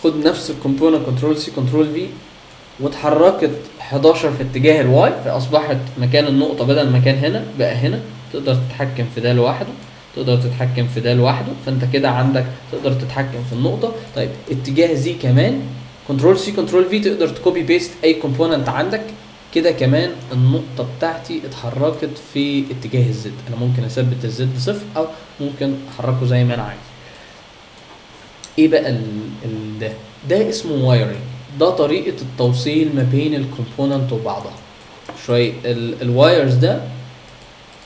خد نفس ال component control C control V واتحركت 11 في اتجاه ال Y فأصبحت مكان النقطة بدل ما كان هنا بقى هنا. تقدر تتحكم في ده لوحده. تقدر تتحكم في ده لوحده. فأنت كده عندك تقدر تتحكم في النقطة. طيب اتجاه Z كمان. control C control V تقدر ت copy paste أي component عندك. كده كمان النقطة بتاعتي اتحركت في اتجاه ال Z. أنا ممكن أثبت ال Z صفر أو ممكن أحركه زي ما أنا عايز. إيه بقى ال ال ده؟ ده اسمه wiring ده طريقة التوصيل ما بين ال component وبعضها. شوية ال wires ده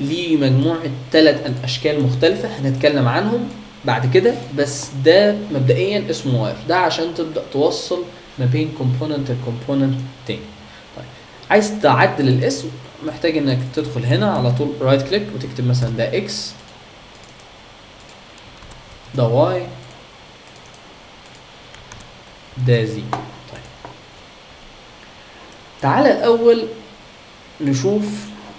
ليه مجموعة ثلاث أشكال مختلفة هنتكلم عنهم بعد كده بس ده مبدئيا اسمه wire ده عشان تبدأ توصل ما بين component ل component تاني. عايز تعدل الاسم محتاج إنك تدخل هنا على طول right click وتكتب مثلا ده X ده Y ده Z طيب. تعالى الأول نشوف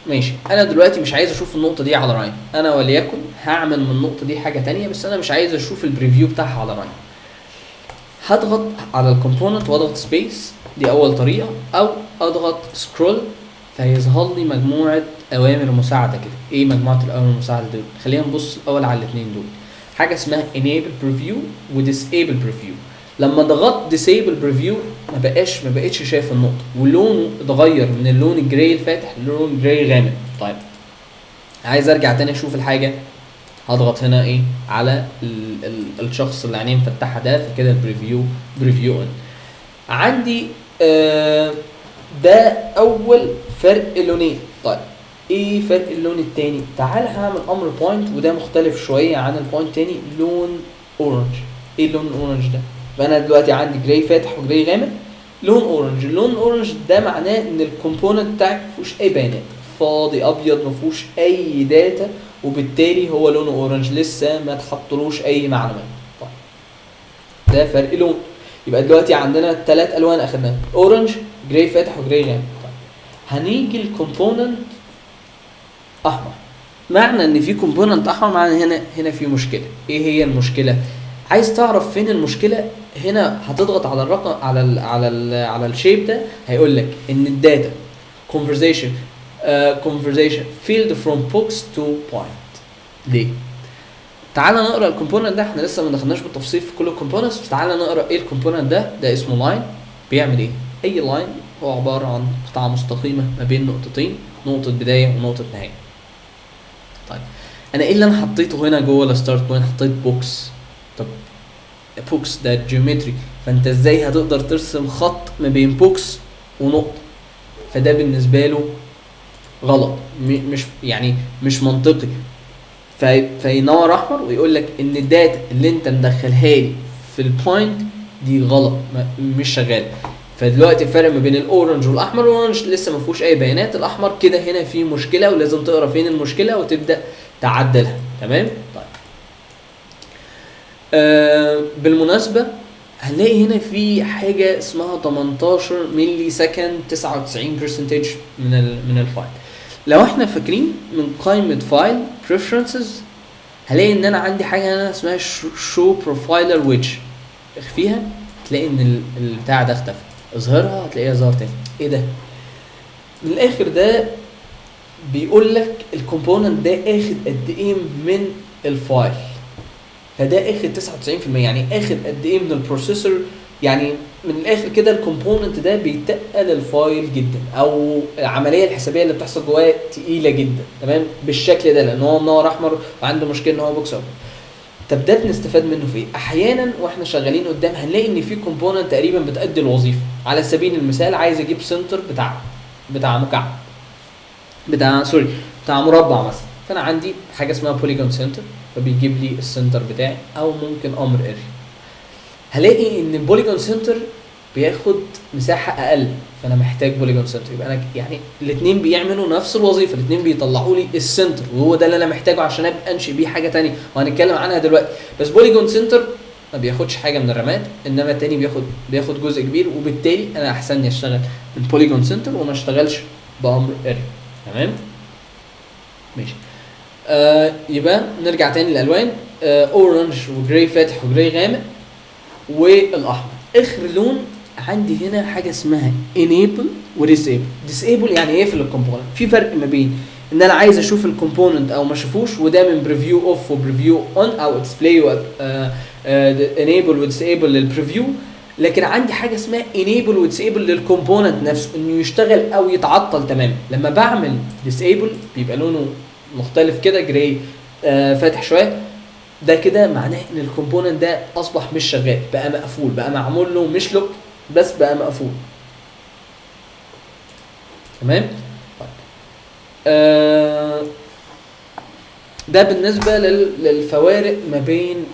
ماشي. أنا دلوقتي مش عايز أشوف النقطة دي على Rhino أنا وليكن هعمل من النقطة دي حاجة تانية بس أنا مش عايز أشوف ال preview بتاعها على Rhino هضغط على ال component وأضغط space دي أول طريقة. أو أضغط scroll فيظهر لي مجموعة أوامر مساعدة كده. إيه مجموعة الأوامر المساعدة دول؟ خلينا نبص الأول على الاثنين دول. حاجة اسمها enable preview و disable preview. لما ضغطت disable preview ما بقاش ما بقتش شايف النقطة. ولونه اتغير من اللون ال gray الفاتح للون gray غامق. طيب عايز أرجع تاني أشوف الحاجة. هضغط هنا إيه؟ على ال ال الشخص اللي عينيه مفتحه ده فكده ال preview preview on عندي آه ده أول فرق لونين. طيب إيه فرق اللون التاني؟ تعال هعمل أمر point وده مختلف شوية عن ال point تاني. لون orange إيه اللون ال orange ده؟ فانا دلوقتي عندي gray فاتح و gray غامق. لون orange اللون orange ده معناه إن ال component بتاعك مفيهوش أي بيانات. فاضي أبيض مفيهوش أي data وبالتالي هو لونه orange لسه ما تحطلوش أي معلومات. طيب. ده فرق لون. يبقى دلوقتي عندنا ثلاث ألوان أخدناها. orange gray فاتح و gray غامق. طيب. هنيجي ال component أحمر. معنى إن في component أحمر معنى هنا هنا في مشكلة. إيه هي المشكلة؟ عايز تعرف فين المشكلة؟ هنا هتضغط على الرقم على ال على ال على ال shape ده هيقول لك إن ال data uh, conversion. failed from box to point. ليه؟ تعال نقرأ ال component ده. إحنا لسه ما دخلناش بالتفصيل في كل ال components. تعال نقرأ إيه ال component ده؟ ده اسمه line بيعمل إيه؟ أي line هو عبارة عن قطعة مستقيمة ما بين نقطتين نقطة بداية ونقطة نهاية. طيب أنا إيه اللي أنا حطيته هنا جوه ال start point حطيت box طب box ده geometry فأنت إزاي هتقدر ترسم خط ما بين box ونقطة؟ فده بالنسبة له غلط. مش يعني مش منطقي. فينور احمر ويقول لك إن ال data اللي أنت مدخلها لي في ال point دي غلط مش شغال. فدلوقتي الفرق ما بين ال orange والأحمر ال orange لسه ما فيهوش أي بيانات. الأحمر كده هنا في مشكلة ولازم تقرأ فين المشكلة وتبدأ تعدلها. تمام؟ طيب. آه بالمناسبة هنلاقي هنا في حاجة اسمها 18 millisecond 99 percentage من ال من ال file. لو إحنا فاكرين من قائمة file preferences هلاقي إن أنا عندي حاجة هنا اسمها show profiler widget اخفيها تلاقي إن ال- البتاع ده اختفى. اظهرها هتلاقيها ظهر تاني. إيه ده؟ من الآخر ده بيقول لك ال component ده آخد قد إيه من ال file. فده آخد 99% يعني آخد قد إيه من ال processor يعني من الآخر كده ال component ده بيتقل ال file جدا أو العملية الحسابية اللي بتحصل جواه تقيلة جدا تمام؟ بالشكل ده لأن هو منور أحمر وعنده مشكلة إن هو box open طب ده بنستفاد منه في إيه؟ أحيانا وإحنا شغالين قدام هنلاقي إن في component تقريبا بتأدي الوظيفة. على سبيل المثال عايز أجيب center بتاع بتاع مكعب بتاع sorry بتاع مربع مثلا. فأنا عندي حاجة اسمها polygon center فبيجيب لي ال center بتاعي أو ممكن أمر area هلاقي إن ال polygon center بياخد مساحة أقل فأنا محتاج polygon center. يبقى أنا يعني الاثنين بيعملوا نفس الوظيفة الاثنين بيطلعوا لي ال center وهو ده اللي أنا محتاجه عشان أبقى أنشئ بيه حاجة تانية. وهنتكلم عنها دلوقتي. بس polygon center ما بياخدش حاجة من الرامات إنما التاني بياخد بياخد جزء كبير وبالتالي أنا أحسن لي أشتغل من polygon center وما أشتغلش بأمر area تمام؟ ماشي. آه يبقى نرجع تاني للألوان. آه orange و gray فاتح و gray غامق. والأحمر. آخر لون عندي هنا حاجة اسمها enable و disable disable يعني يقفل ال component؟ في فرق ما بين إن أنا عايز أشوف ال component أو ما أشوفوش وده من preview off و preview on أو display enable و disable لل preview لكن عندي حاجة اسمها enable و disable لل component نفسه إنه يشتغل أو يتعطل تماما. لما بعمل disable بيبقى لونه مختلف كده gray آه فاتح شوية. ده كده معناه إن ال component ده أصبح مش شغال بقى مقفول بقى معمول له مش lock بس بقى مقفول. تمام؟ طيب. آه ده بالنسبة لل- للفوارق ما بين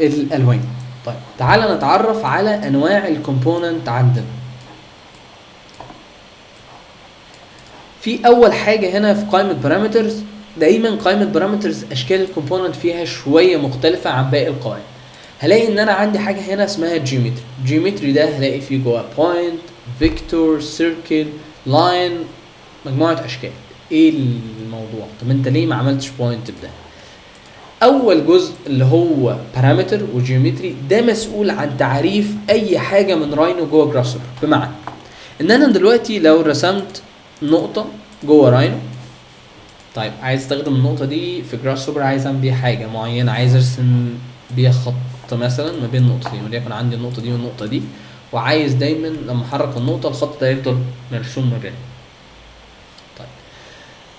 الألوان. طيب تعالى نتعرف على أنواع ال component عندنا. في أول حاجة هنا في قائمة parameters دايما قائمة parameters أشكال ال component فيها شوية مختلفة عن باقي القوائم. هلاقي إن أنا عندي حاجة هنا اسمها geometry geometry ده هلاقي فيه جواه point vector circle line مجموعة أشكال. إيه الموضوع؟ طب أنت ليه ما عملتش point بده أول جزء اللي هو parameter و geometry ده مسؤول عن تعريف أي حاجة من Rhino جوه Grasshopper بمعنى إن أنا دلوقتي لو رسمت نقطة جوه Rhino طيب عايز استخدم النقطة دي في Grasshopper عايز أعمل بيها حاجة معينة عايز أرسم بيها خط مثلا ما بين النقطتين وليكن عندي النقطة دي والنقطة دي وعايز دايما لما أحرك النقطة الخط ده يفضل مرسوم ما بينهم. طيب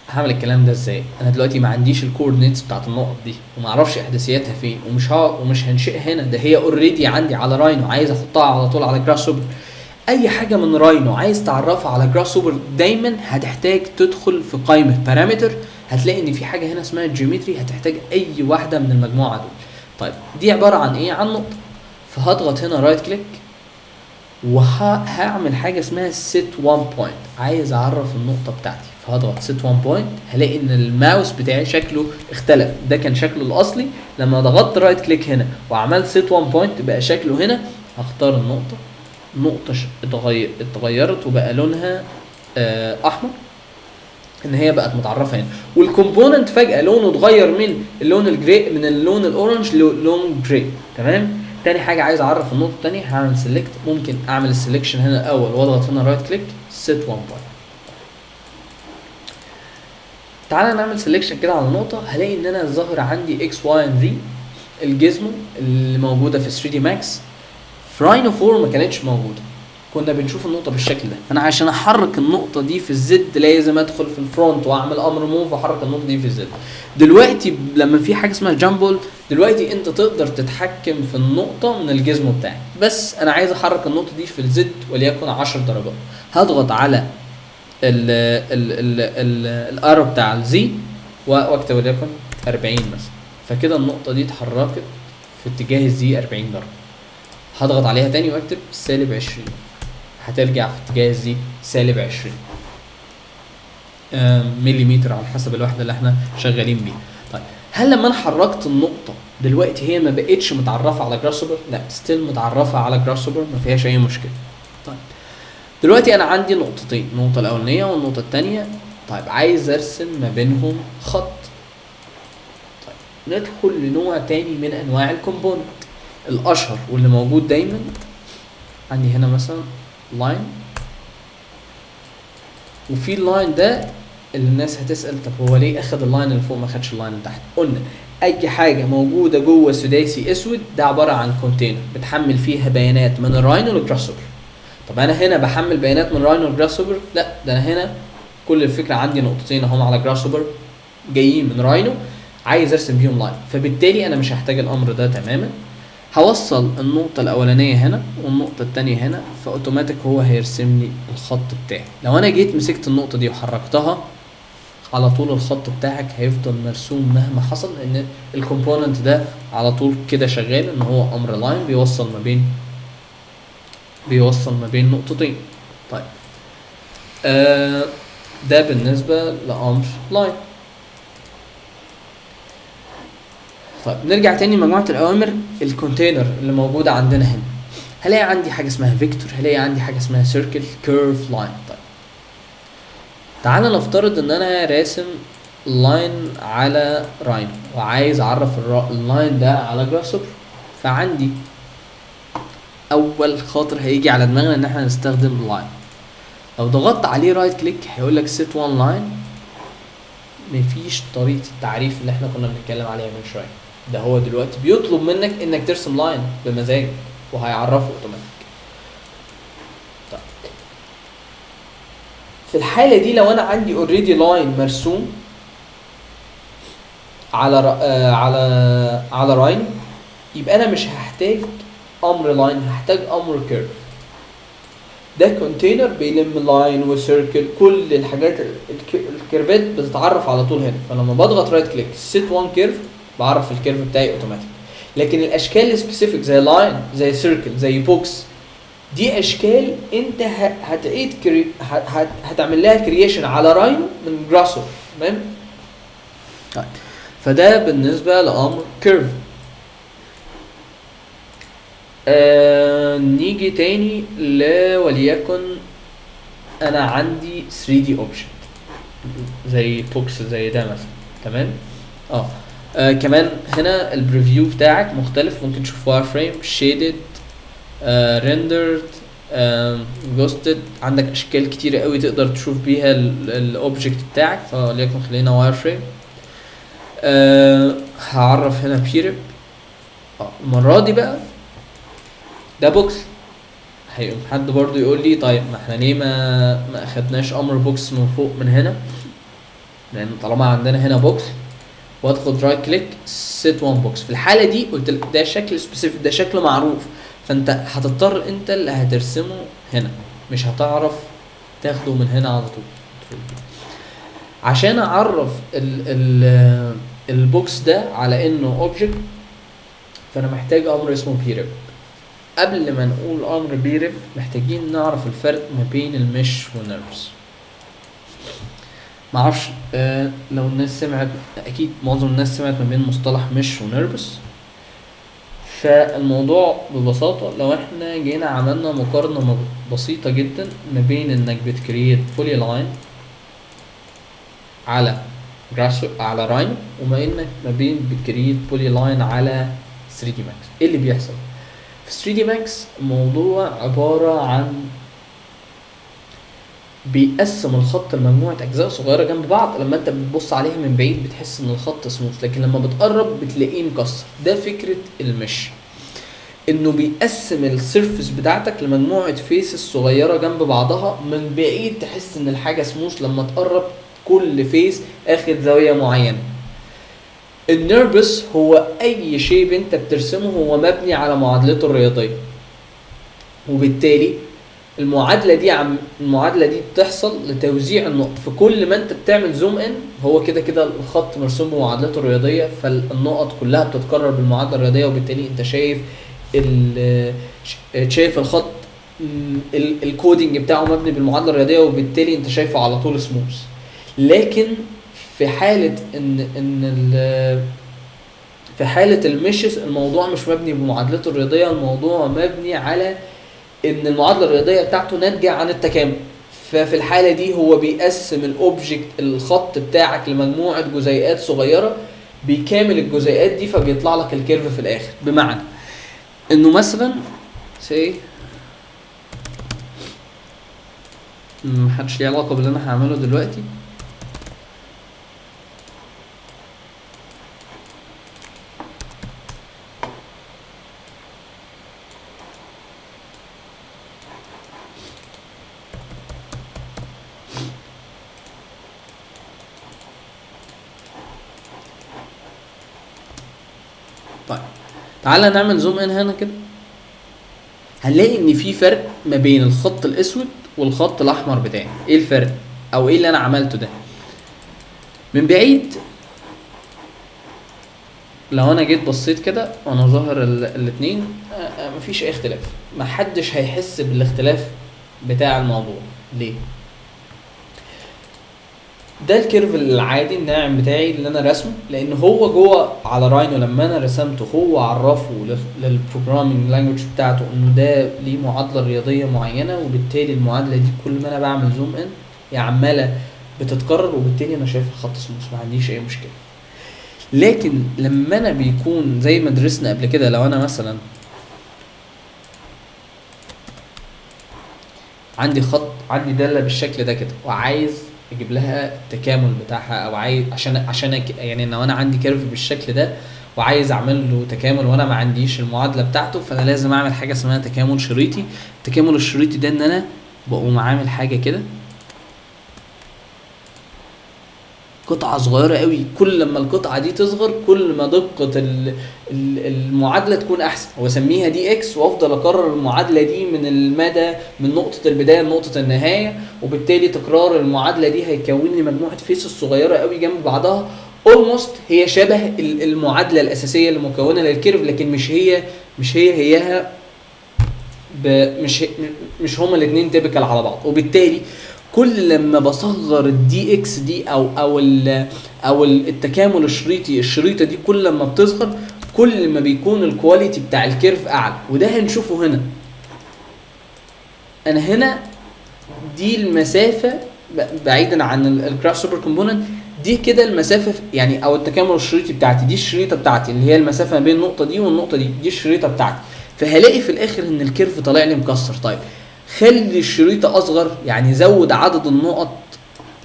هعمل الكلام ده إزاي؟ أنا دلوقتي ما عنديش ال coordinates بتاعت النقط دي وما أعرفش أحداثياتها فين ومش ها ومش هنشئها هنا ده هي already عندي على Rhino عايز أحطها على طول على Grasshopper أي حاجة من Rhino عايز تعرفها على Grasshopper دايما هتحتاج تدخل في قائمة parameter هتلاقي إن في حاجة هنا اسمها geometry هتحتاج أي واحدة من المجموعة دول. طيب دي عبارة عن إيه؟ عن نقطة. فهضغط هنا right click وهعمل حاجة اسمها set one point. عايز أعرف النقطة بتاعتي. فهضغط set one point هلاقي إن الماوس بتاعي شكله اختلف. ده كان شكله الأصلي. لما ضغطت right click هنا وعملت set one point بقى شكله هنا. هختار النقطة. اتغير اتغيرت وبقى لونها آه، أحمر. إن هي بقت متعرفة هنا وال component فجأة لونه اتغير من اللون ال gray من اللون ال orange للون gray تمام؟ تاني حاجة عايز أعرف النقطة التانية. هعمل select ممكن أعمل ال selection هنا الأول واضغط هنا right click set one point تعالى نعمل selection كده على النقطه هلاقي إن أنا ظاهر عندي X Y and Z زي ال gizmo اللي موجودة في 3D Max Rhino 4 ما كانتش موجودة. كنا بنشوف النقطة بالشكل ده، فأنا عشان أحرك النقطة دي في ال Z لازم أدخل في ال front وأعمل أمر move وأحرك النقطة دي في ال Z. دلوقتي لما في حاجة اسمها gumball دلوقتي أنت تقدر تتحكم في النقطة من ال gizmo بتاعك، بس أنا عايز أحرك النقطة دي في ال Z وليكن 10 درجات. هضغط على ال ال ال ال ال arrow بتاع ال Z وأكتب وليكن 40 مثلا. فكده النقطة دي اتحركت في اتجاه ال Z 40 درجة. هضغط عليها تاني واكتب سالب 20 هترجع في اتجاه ال Z سالب 20 آم، مليمتر على حسب الوحدة اللي إحنا شغالين بيها طيب هل لما أنا حركت النقطة دلوقتي هي ما بقتش متعرفة على Grasshopper؟ لا still متعرفة على Grasshopper ما فيهاش أي مشكلة. طيب دلوقتي أنا عندي نقطتين، النقطة الأولانية والنقطة التانية، طيب عايز أرسم ما بينهم خط. طيب ندخل لنوع تاني من أنواع ال component. الأشهر واللي موجود دايما. عندي هنا مثلا line وفي ال line ده اللي الناس هتسأل طب هو ليه اخد ال line اللي فوق ما خدش ال line اللي تحت؟ قلنا أي حاجة موجودة جوه سداسي أسود ده عبارة عن container بتحمل فيها بيانات من ال Rhino لل Grasshopper طب أنا هنا بحمل بيانات من Rhino لل Grasshopper لا ده أنا هنا كل الفكرة عندي نقطتين أهم على Grasshopper جايين من Rhino عايز أرسم بيهم line فبالتالي أنا مش هحتاج الأمر ده تماما. هوصل النقطة الأولانية هنا والنقطة التانية هنا فأوتوماتيك هو هيرسم لي الخط بتاعي. لو أنا جيت مسكت النقطة دي وحركتها على طول الخط بتاعك هيفضل مرسوم مهما حصل لأن ال component ده على طول كده شغال إن هو أمر line بيوصل ما بين بيوصل ما بين نقطتين. طيب. آه ده بالنسبة لأمر line طيب نرجع تاني لمجموعة الأوامر ال container اللي موجودة عندنا هنا. هلاقي عندي حاجة اسمها vector هلاقي عندي حاجة اسمها circle curve line طيب. تعالى نفترض إن أنا راسم line على Rhino وعايز أعرف ال line ده على Grasshopper فعندي أول خاطر هيجي على دماغنا إن إحنا نستخدم line لو ضغطت عليه right click هيقول لك set one line. مفيش طريقة التعريف اللي إحنا كنا بنتكلم عليها من شوية. ده هو دلوقتي بيطلب منك إنك ترسم line بمزاجك وهيعرفه اوتوماتيك طيب. في الحالة دي لو أنا عندي already line مرسوم على. آه على على Rhino يبقى أنا مش هحتاج أمر line هحتاج أمر curve ده container بيلم line و circle كل الحاجات الك- ال curve ات بتتعرف على طول هنا. فلما بضغط right click set one curve بعرف ال curve بتاعي اوتوماتيك لكن الأشكال ال specific زي line زي circle زي box دي أشكال أنت هتعيد crea... هت... هتعمل لها creation على Rhino من Grasshopper تمام؟ طيب. فده بالنسبة لأمر curve آه نيجي تاني وليكن أنا عندي 3D object زي box زي ده مثلا تمام؟ آه. آه كمان هنا ال preview بتاعك مختلف. ممكن تشوف wireframe shaded rendered ghosted عندك أشكال كتيرة قوي تقدر تشوف بيها ال object بتاعك فليكن خلينا wireframe أه هعرف هنا brep. المرة دي بقى ده box هيقوم حد برضو يقول لي طيب ما إحنا ليه ما ما أخدناش أمر box من فوق من هنا؟ لأن طالما عندنا هنا box وادخل right click set one box في الحالة دي قلت لك ده شكل specific ده شكل معروف. فأنت هتضطر أنت اللي هترسمه هنا. مش هتعرف تاخده من هنا على طول. عشان أعرف ال ال ال box ده على إنه object فأنا محتاج أمر اسمه brep قبل ما نقول أمر brep محتاجين نعرف الفرق ما بين ال mesh وال NURBS معرفش آه لو الناس سمعت أكيد معظم الناس سمعت ما بين مصطلح mesh و NURBS فالموضوع ببساطة لو إحنا جينا عملنا مقارنة بسيطة جدا ما بين إنك بت create polyline على Grasshopper على Rhino وما إنك ما بين بت create polyline على 3ds Max إيه اللي بيحصل؟ في 3ds Max الموضوع عبارة عن بيقسم الخط لمجموعة أجزاء صغيرة جنب بعض. لما أنت بتبص عليها من بعيد بتحس إن الخط سموث لكن لما بتقرب بتلاقيه مكسر. ده فكرة ال mesh. إنه بيقسم ال surface بتاعتك لمجموعة faces صغيرة جنب بعضها. من بعيد تحس إن الحاجة سموث. لما تقرب كل face آخد زاوية معينة. ال NURBS هو أي shape أنت بترسمه هو مبني على معادلته الرياضية. وبالتالي المعادلة دي عم المعادلة دي بتحصل لتوزيع النقط. في كل ما انت بتعمل zoom in هو كده كده الخط مرسوم بمعادلته الرياضية فالنقط كلها بتتكرر بالمعادلة الرياضية وبالتالي انت شايف شايف الخط ال coding بتاعه مبني بالمعادلة الرياضية وبالتالي انت شايفه على طول سموث لكن في حالة ان إن في حالة ال meshes الموضوع مش مبني بمعادلته الرياضية الموضوع مبني على إن المعادلة الرياضية بتاعته ناتجة عن التكامل. ففي الحالة دي هو بيقسم ال object الخط بتاعك لمجموعة جزيئات صغيرة بيكامل الجزيئات دي فبيطلع لك ال curve في الآخر. بمعنى إنه مثلا سي محدش ليه علاقة باللي أنا هعمله دلوقتي. تعالى نعمل zoom in هنا كده. هنلاقي إن في فرق ما بين الخط الأسود والخط الأحمر بتاعي. إيه الفرق؟ أو إيه اللي أنا عملته ده؟ من بعيد لو أنا جيت بصيت كده وأنا ظاهر الاثنين مفيش أي اختلاف. محدش هيحس بالاختلاف بتاع الموضوع. ليه؟ ده ال curve العادي الناعم بتاعي اللي أنا رسمه لأن هو جوه على Rhino لما أنا رسمته هو عرفه لل programming language بتاعته إنه ده ليه معادلة رياضية معينة وبالتالي المعادلة دي كل ما أنا بعمل zoom in هي عمالة بتتكرر وبالتالي أنا شايف الخط سموث ما عنديش أي مشكلة. لكن لما أنا بيكون زي ما درسنا قبل كده لو أنا مثلا عندي خط عندي دالة بالشكل ده كده وعايز أجيب لها التكامل بتاعها أو عايز عشان عشان يعني لو أنا عندي curve بالشكل ده وعايز أعمل له تكامل وأنا ما عنديش المعادلة بتاعته فأنا لازم أعمل حاجة اسمها تكامل شريطي. التكامل الشريطي ده إن أنا بقوم عامل حاجة كده قطعة صغيرة قوي. كل لما القطعة دي تصغر كل ما دقة المعادلة تكون أحسن. وأسميها dx وأفضل أكرر المعادلة دي من المدى من نقطة البداية لنقطة النهاية وبالتالي تكرار المعادلة دي هيكون لي مجموعة faces صغيرة قوي جنب بعضها. almost هي شبه المعادلة الأساسية اللي مكونة لل curve لكن مش هي مش هي هيها مش مش هما الاثنين typical على بعض. وبالتالي كل لما بصغر ال dx دي أو أو ال أو التكامل الشريطي الشريطة دي كل لما بتصغر كل ما بيكون ال quality بتاع ال curve أعلى. وده هنشوفه هنا. أنا هنا دي المسافة بعيدا عن ال Grasshopper component دي كده المسافة يعني أو التكامل الشريطي بتاعتي. دي الشريطة بتاعتي اللي هي المسافة ما بين النقطة دي والنقطة دي. دي الشريطة بتاعتي. فهلاقي في الآخر إن ال curve طالع لي مكسر. طيب خلي الشريطه أصغر يعني زود عدد النقط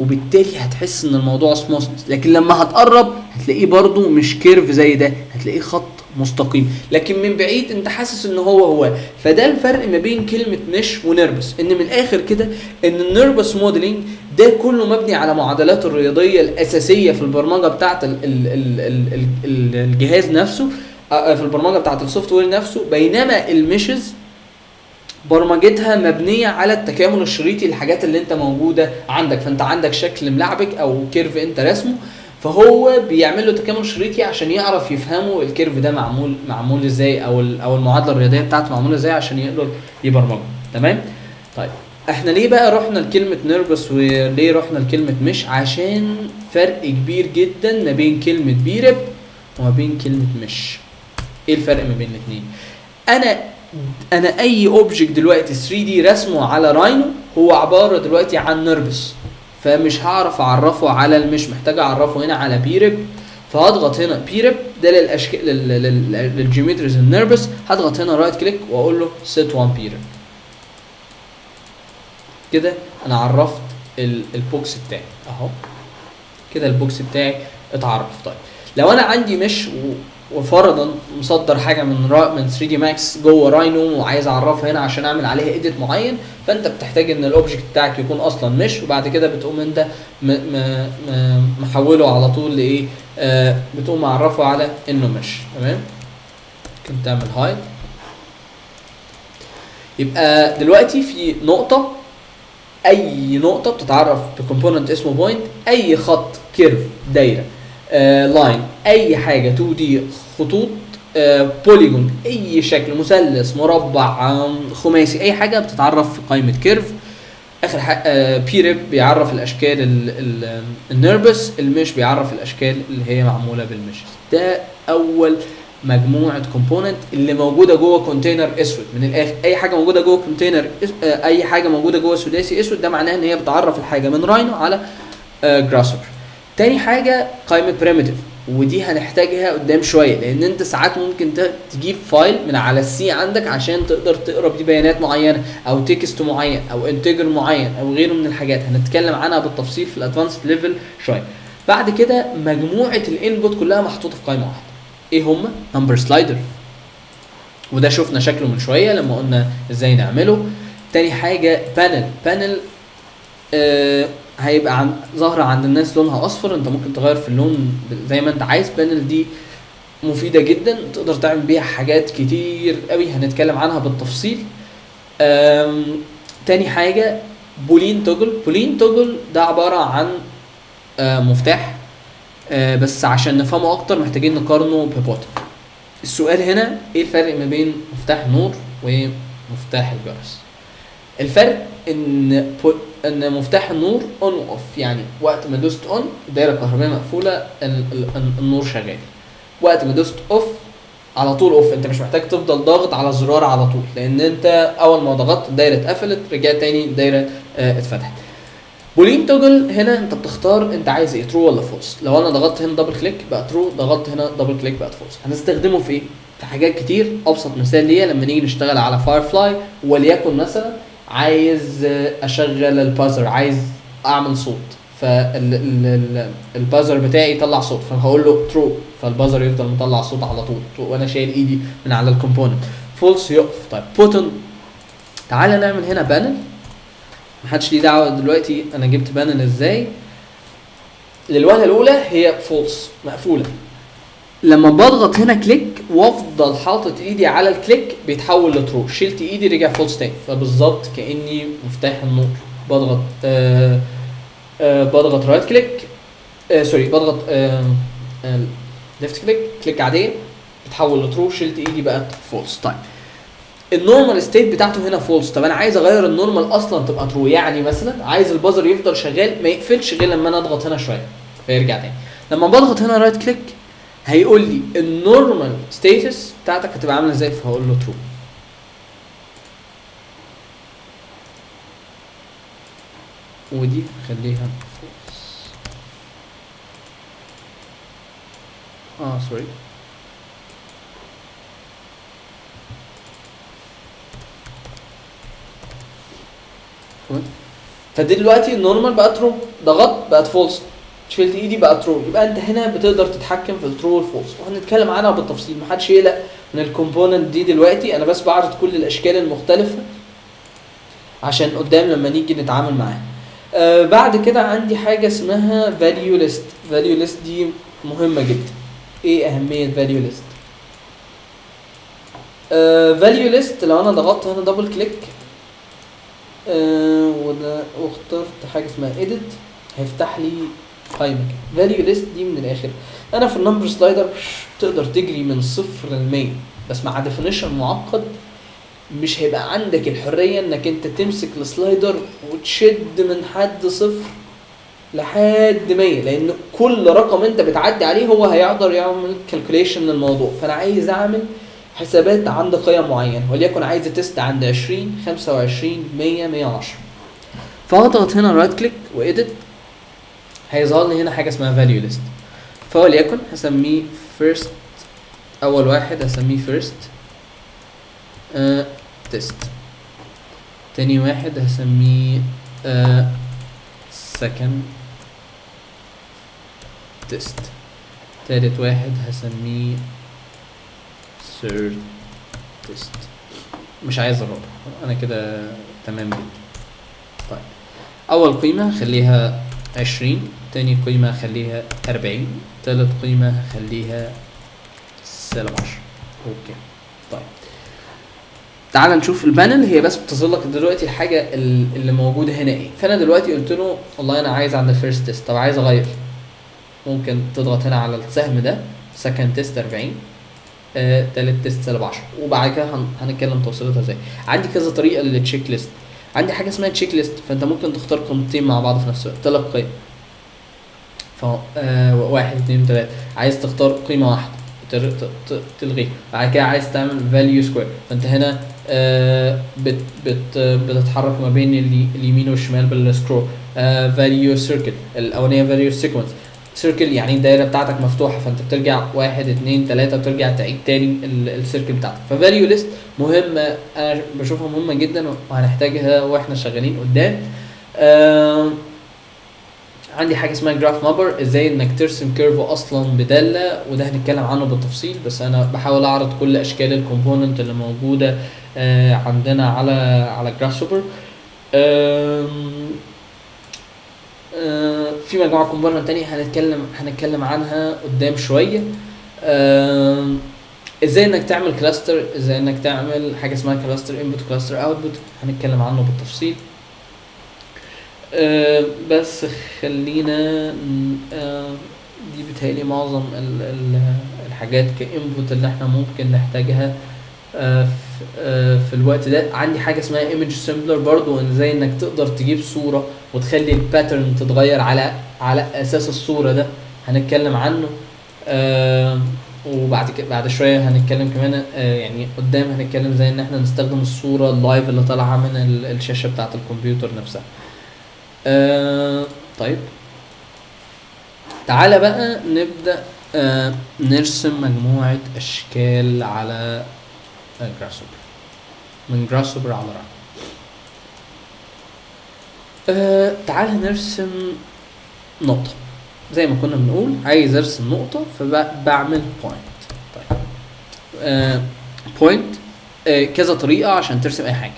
وبالتالي هتحس إن الموضوع سموث لكن لما هتقرب هتلاقيه برضو مش curve زي ده هتلاقيه خط مستقيم. لكن من بعيد أنت حاسس إن هو هو. فده الفرق ما بين كلمة mesh و NURBS إن من الآخر كده إن ال NURBS modeling ده كله مبني على معادلات الرياضية الأساسية في البرمجة بتاعه ال ال ال ال ال الجهاز نفسه آه، في البرمجة بتاعه ال software نفسه. بينما ال meshes برمجتها مبنية على التكامل الشريطي الحاجات اللي انت موجودة عندك. فانت عندك شكل ملعبك أو curve انت رسمه فهو بيعمل له تكامل شريطي عشان يعرف يفهمه ال curve ده معمول معمول إزاي أو أو المعادلة الرياضية بتاعته معمولة إزاي عشان يقدر يبرمجه. تمام؟ طيب إحنا ليه بقى رحنا لكلمة NURBS وليه رحنا لكلمة mesh؟ عشان فرق كبير جدا ما بين كلمة Brep وما بين كلمة mesh. إيه الفرق ما بين الاثنين أنا أنا أي object دلوقتي 3D رسمه على Rhino هو عبارة دلوقتي عن NURBS فمش هعرف أعرفه على ال mesh محتاج أعرفه هنا على Brep فهضغط هنا Brep ده للأشكال لل- لل- لل geometries ال NURBS هضغط هنا right click وأقول له set one Brep كده أنا عرفت ال- ال box بتاعي. أهو. كده ال box بتاعي اتعرف. طيب. لو أنا عندي mesh و- وفرضا مصدر حاجة من را من 3D Max جوه Rhino وعايز أعرفها هنا عشان أعمل عليها edit معين فأنت بتحتاج إن ال object بتاعك يكون أصلا mesh وبعد كده بتقوم أنت محوله على طول لإيه؟ آه بتقوم معرفه على إنه mesh تمام؟ ممكن تعمل hide يبقى دلوقتي في نقطة أي نقطة بتتعرف ب component اسمه point أي خط curve دايرة. line أي حاجة 2D خطوط آه polygon أي شكل مثلث مربع خماسي أي حاجة بتتعرف في قائمه curve آخر حاجة آه Brep بيعرف الأشكال ال- ال- ال NURBS ال mesh بيعرف الأشكال اللي هي معمولة بال mesh ده أول مجموعة component اللي موجودة جوه container أسود. من الآخر أي حاجة موجودة جوه container آه، أي حاجة موجودة جوه سداسي أسود ده معناه إن هي بتعرف الحاجة من Rhino على Grasshopper تاني حاجة قائمه primitive ودي هنحتاجها قدام شوية لأن أنت ساعات ممكن تجيب file من على ال C عندك عشان تقدر تقرأ بيه بيانات معينة أو text معين أو integer معين أو غيره من الحاجات. هنتكلم عنها بالتفصيل في ال advanced level شوية. بعد كده مجموعة ال input كلها محطوطة في قائمة واحدة. إيه هم؟ number slider وده شفنا شكله من شوية لما قلنا إزاي نعمله. تاني حاجة panel panel آه هيبقى عن ظاهرة عند الناس لونها أصفر. أنت ممكن تغير في اللون زي ما أنت عايز. panel دي مفيدة جدا. تقدر تعمل بيها حاجات كتير قوي. هنتكلم عنها بالتفصيل. تاني حاجة Boolean toggle. Boolean toggle ده عبارة عن آه، مفتاح. آه، بس عشان نفهمه أكتر محتاجين نقارنه ب button السؤال هنا إيه الفرق ما بين مفتاح النور ومفتاح الجرس؟ الفرق إن إن مفتاح النور on و off يعني وقت ما دوست on الدايرة الكهربائية مقفولة ال- ال- النور شغال. وقت ما دوست off على طول off أنت مش محتاج تفضل ضاغط على الزرار على طول لأن أنت أول ما ضغطت الدايرة اتقفلت رجعت تاني الدايرة آه، اتفتحت. Boolean toggle هنا أنت بتختار أنت عايز إيه true ولا false لو أنا ضغطت هنا double click بقى true ضغطت هنا double click بقت false هنستخدمه في إيه؟ في حاجات كتير أبسط مثال ليا لما نيجي نشتغل على Firefly وليكن مثلا عايز أشغل ال buzzer عايز أعمل صوت. فال buzzer بتاعي يطلع صوت فهقول له true فال buzzer يفضل مطلع صوت على طول وأنا شايل إيدي من على ال component. false يقف طيب button تعالى نعمل هنا panel محدش ليه دعوة دلوقتي أنا جبت panel إزاي. للوهله الأولى هي false مقفولة. لما بضغط هنا click وافضل حاطط ايدي على ال click بيتحول ل true. شلت ايدي رجع false تاني فبالظبط كأني مفتاح النور. بضغط آه آه بضغط right click آه sorry بضغط آه آه left click click عادية بتحول ل true. شلت ايدي بقت false طيب ال normal state بتاعته هنا false طب أنا عايز أغير ال normal أصلا تبقى true يعني مثلا عايز ال buzzer يفضل شغال ما يقفلش غير لما أنا أضغط هنا شوية فيرجع تاني. لما بضغط هنا right click هيقول لي ال normal status بتاعتك هتبقى عاملة إزاي؟ فهقول له true ودي خليها. آه sorry فدلوقتي ال normal بقى true ضغطت بقت false شلت إيدي بقى true يبقى أنت هنا بتقدر تتحكم في ال true وال false وهنتكلم عنها بالتفصيل. محدش يقلق من ال component دي دلوقتي. أنا بس بعرض كل الأشكال المختلفة عشان قدام لما نيجي نتعامل معاها. آه بعد كده عندي حاجة اسمها value list value list دي مهمة جدا. إيه أهمية value list value list لو أنا ضغطت هنا double click آه وده واخترت حاجة اسمها edit هيفتح لي قائمه value list دي من الآخر. أنا في ال number slider تقدر تجري من صفر ل 100 بس مع definition معقد مش هيبقى عندك الحرية إنك أنت تمسك ال slider وتشد من حد صفر لحد 100 لأن كل رقم أنت بتعدي عليه هو هيقدر يعمل calculation للموضوع. فأنا عايز أعمل حسابات عند قيم معينه وليكن عايز test عند 20 25 100 110 فهضغط هنا right click و edit هيظهر لي هنا حاجة اسمها value list فوليكن هسميه first أول واحد هسميه first test تاني واحد هسميه second test تالت واحد هسميه third test مش عايز الرابع أنا كده تمام جدا. طيب. أول قيمة خليها عشرين. تاني قيمة خليها أربعين تالت قيمة خليها سالب عشرة okay طيب. تعال نشوف ال panel هي بس بتظهر لك دلوقتي الحاجة ال- اللي موجودة هنا إيه. فأنا دلوقتي قلت له والله أنا عايز عند ال first test. طب عايز أغير. ممكن تضغط هنا على السهم ده second test 40 آه، تالت test سالب 10 وبعد كده هن- هنتكلم توصيلتها إزاي. عندي كذا طريقة لل check list عندي حاجة اسمها check list فأنت ممكن تختار قيمتين مع بعض في نفس الوقت. ثلاث قيم. ف آه، واحد اتنين تلاته عايز تختار قيمة واحدة تر- ت- ت- تلغيه. بعد كده عايز تعمل value square فانت هنا آه، بت بت بتتحرك ما بين الي- اليمين والشمال بال scroll. value circle الأولانية value sequence circle يعني الدايرة بتاعتك مفتوحة فانت بترجع واحد اتنين تلاته وترجع تعيد تاني ال circle بتاعتك. ف value list مهمه أنا بشوفها مهمه جدا وهنحتاجها وإحنا شغالين قدام. آه عندي حاجة اسمها graph mapper إزاي انك ترسم curve أصلا بدالة وده هنتكلم عنه بالتفصيل بس أنا بحاول اعرض كل اشكال ال component اللي موجودة آه عندنا على على Grasshopper في مجموعة component تانية هنتكلم هنتكلم عنها قدام شوية. إزاي انك تعمل cluster إزاي انك تعمل حاجة اسمها cluster input cluster output هنتكلم عنه بالتفصيل. آه، بس خلينا آه، دي بتهيألي معظم ال- ال- الحاجات ك input اللي إحنا ممكن نحتاجها آه، في الوقت ده. عندي حاجة اسمها image sampler برضو إن إزاي إنك تقدر تجيب صورة وتخلي ال pattern تتغير على على أساس الصورة ده. هنتكلم عنه وبعد كده بعد شوية هنتكلم كمان يعني قدام هنتكلم زي إن إحنا نستخدم الصورة ال live اللي طالعة من ال- الشاشة بتاعة الكمبيوتر نفسها. آه طيب. تعالى بقى نبدأ آه نرسم مجموعة أشكال على Grasshopper من Grasshopper على ران آه تعالى نرسم نقطة. زي ما كنا بنقول عايز أرسم نقطة فبعمل point طيب. آه point آه كذا طريقة عشان ترسم أي حاجة.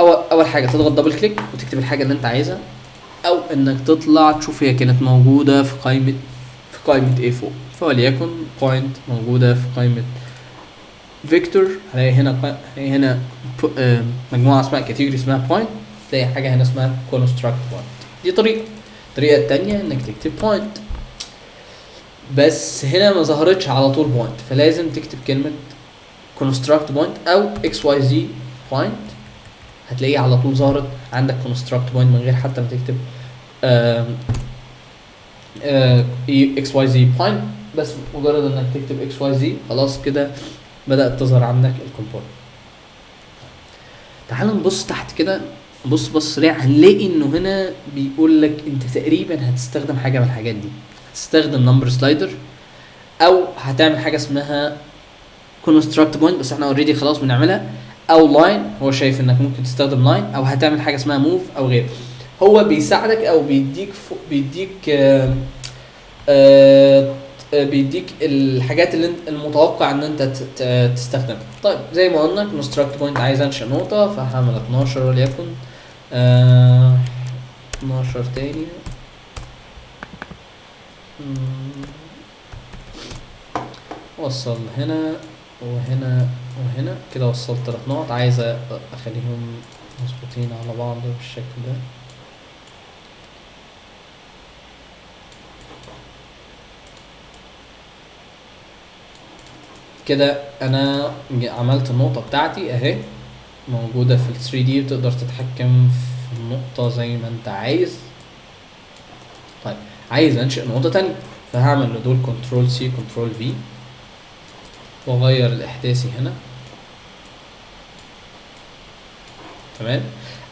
اول أول حاجة تضغط double click وتكتب الحاجة اللي أنت عايزها أو إنك تطلع تشوف هي كانت موجودة في قائمه في قائمة إيه فوق فوليكن point موجودة في قائمة vector هلاقي هنا هلاقي هنا آه، مجموعة اسمها category اسمها point تلاقي حاجة هنا اسمها construct point دي طريقة. الطريقة التانية إنك تكتب point بس هنا ما ظهرتش على طول point فلازم تكتب كلمة construct point أو xyz point. هتلاقيه على طول ظهرت عندك construct point من غير حتى ما تكتب xyz point بس مجرد إنك تكتب xyz خلاص كده بدأت تظهر عندك ال component تعال نبص تحت كده. بص بص سريع هنلاقي إنه هنا بيقول لك أنت تقريبا هتستخدم حاجة من الحاجات دي. هتستخدم number slider أو هتعمل حاجة اسمها construct point بس إحنا already خلاص بنعملها. أو line هو شايف إنك ممكن تستخدم line أو هتعمل حاجة اسمها move أو غيره. هو بيساعدك أو بيديك بيديك آه آه آه، بيديك الحاجات اللي المتوقع إن أنت تستخدمها. طيب زي ما قلنا construct point عايز انشئ نقطة فهعمل 12 وليكن آه 12 تاني. مم. وصل هنا وهنا. وهنا كده وصلت ثلاث نقط. عايز أخليهم مظبوطين على بعض بالشكل ده. كده أنا عملت النقطة بتاعتي أهي. موجودة في ال 3 دي وتقدر تتحكم في النقطة زي ما أنت عايز. طيب عايز أنشئ نقطة تانية. فهعمل لدول control C control V وأغير الإحداثي هنا. تمام؟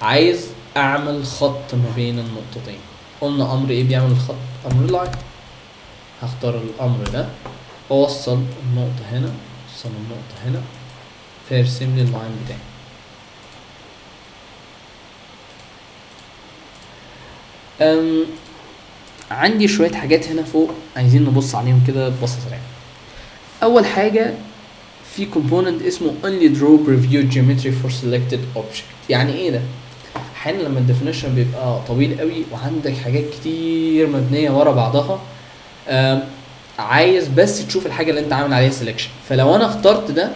عايز أعمل خط ما بين النقطتين. قلنا أمر إيه بيعمل الخط؟ أمر line هختار الأمر ده. واوصل النقطة هنا أوصل النقطة هنا. فيرسم لي ال line بتاعي. أم عندي شوية حاجات هنا فوق عايزين نبص عليهم كده ببصة سريعة أول حاجة في component اسمه only draw preview geometry for selected object. يعني إيه ده؟ أحيانا لما ال definition بيبقى طويل قوي وعندك حاجات كتير مبنية ورا بعضها عايز بس تشوف الحاجة اللي أنت عامل عليها selection فلو أنا اخترت ده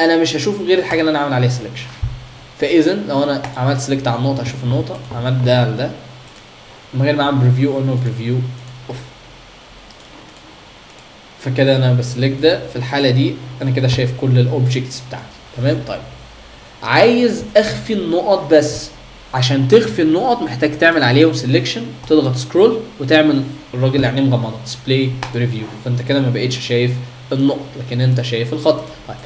أنا مش هشوف غير الحاجة اللي أنا عامل عليها selection. فاذا لو أنا عملت select على النقطة هشوف النقطة عملت ده على ده من غير ما أعمل preview un-preview فكده أنا ب select ده في الحالة دي أنا كده شايف كل ال objects بتاعتي. تمام؟ طيب. عايز اخفي النقط بس. عشان تخفي النقط محتاج تعمل عليهم selection تضغط scroll وتعمل الراجل اللي عينيه مغمضه disable preview فانت كده ما بقتش شايف النقط لكن انت شايف الخط. طيب.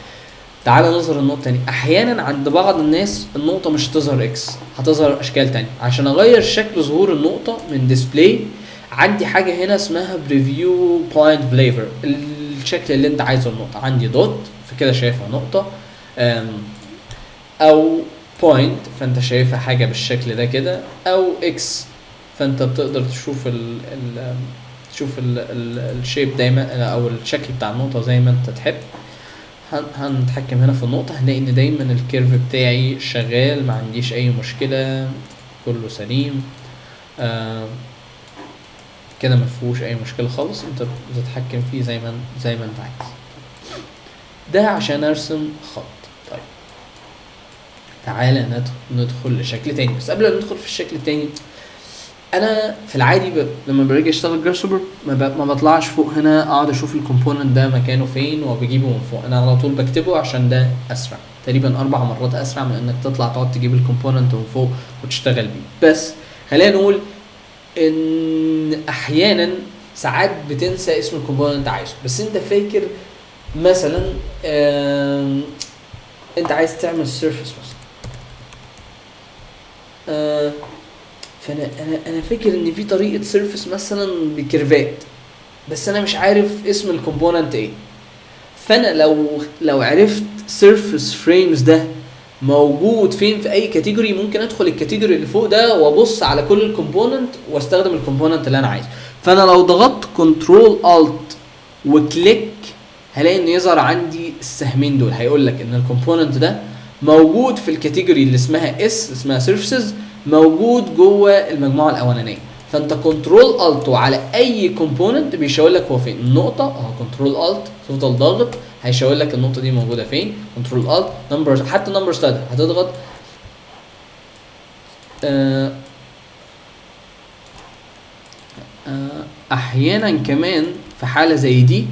تعال نظهر النقطة تاني. أحيانا عند بعض الناس النقطة مش هتظهر X هتظهر أشكال تانية. عشان أغير شكل ظهور النقطة من display عندي حاجة هنا اسمها preview point flavor الشكل اللي انت عايزه النقطة. عندي dot فكده شايفها نقطة. أم، أو point فانت شايفها حاجة بالشكل ده كده. أو X فانت بتقدر تشوف ال ال تشوف ال shape دايما أو الشكل بتاع النقطة زي ما انت تحب. هن- هنتحكم هنا في النقطة. هنلاقي إن دايما ال curve بتاعي شغال ما عنديش أي مشكلة كله سليم. آه كده ما فيهوش أي مشكلة خالص أنت بتتحكم فيه زي ما زي ما أنت عايز. ده عشان أرسم خط. طيب. تعالى ندخل, لشكل تاني. بس قبل ما ندخل في الشكل التاني أنا في العادي ب... لما باجي أشتغل Grasshopper ما, ب... ما بطلعش فوق هنا أقعد أشوف ال component ده مكانه فين وبجيبه من فوق. أنا على طول بكتبه عشان ده أسرع. تقريبا أربع مرات أسرع من إنك تطلع تقعد تجيب ال component من فوق وتشتغل بيه. بس خلينا نقول إن أحيانا ساعات بتنسى اسم ال component أنت عايزه. بس أنت فاكر مثلا أنت عايز تعمل surface مثلا. آه، فأنا أنا أنا فاكر إن في طريقة surface مثلا بكيرفات. بس أنا مش عارف اسم ال component إيه. فأنا لو لو عرفت surface frames ده موجود فين؟ في أي category ممكن أدخل ال category اللي فوق ده وأبص على كل ال component وأستخدم ال component اللي أنا عايزه. فأنا لو ضغطت control alt و click هلاقي إن يظهر عندي السهمين دول. هيقول لك إن ال component ده موجود في ال category اللي اسمها اس اسمها surfaces موجود جوه المجموعة الأولانية. فأنت control alt وعلى أي component بيشاور لك هو فين. النقطه اهو control alt تفضل ضاغط. هيشاور لك النقطة دي موجودة فين؟ control alt numbers حتى number slider هتضغط آه آه أحيانا كمان في حالة زي دي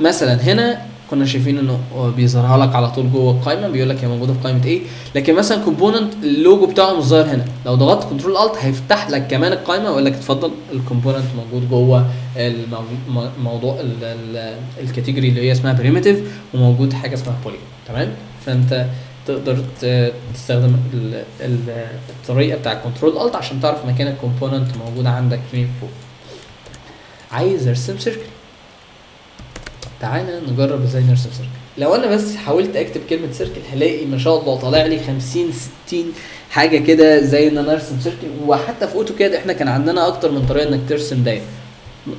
مثلا هنا كنا شايفين إنه بيظهرها لك على طول جوه القائمة بيقول لك هي موجودة في قائمة إيه لكن مثلا component اللوجو بتاعه مش ظاهر هنا. لو ضغطت control alt هيفتح لك كمان القائمة ويقول لك اتفضل ال component موجود جوه الموضوع ال category اللي هي اسمها primitive وموجود حاجة اسمها poly تمام؟ فأنت تقدر تستخدم ال- ال- الطريقة بتاع control alt عشان تعرف مكان ال component موجود عندك فين فوق. عايز أرسم circle تعالى نجرب إزاي نرسم circle لو أنا بس حاولت أكتب كلمة circle هلاقي ما شاء الله طالع لي 50 60 حاجة كده زي إن أنا أرسم circle وحتى في AutoCAD إحنا كان عندنا أكتر من طريقة إنك ترسم دايره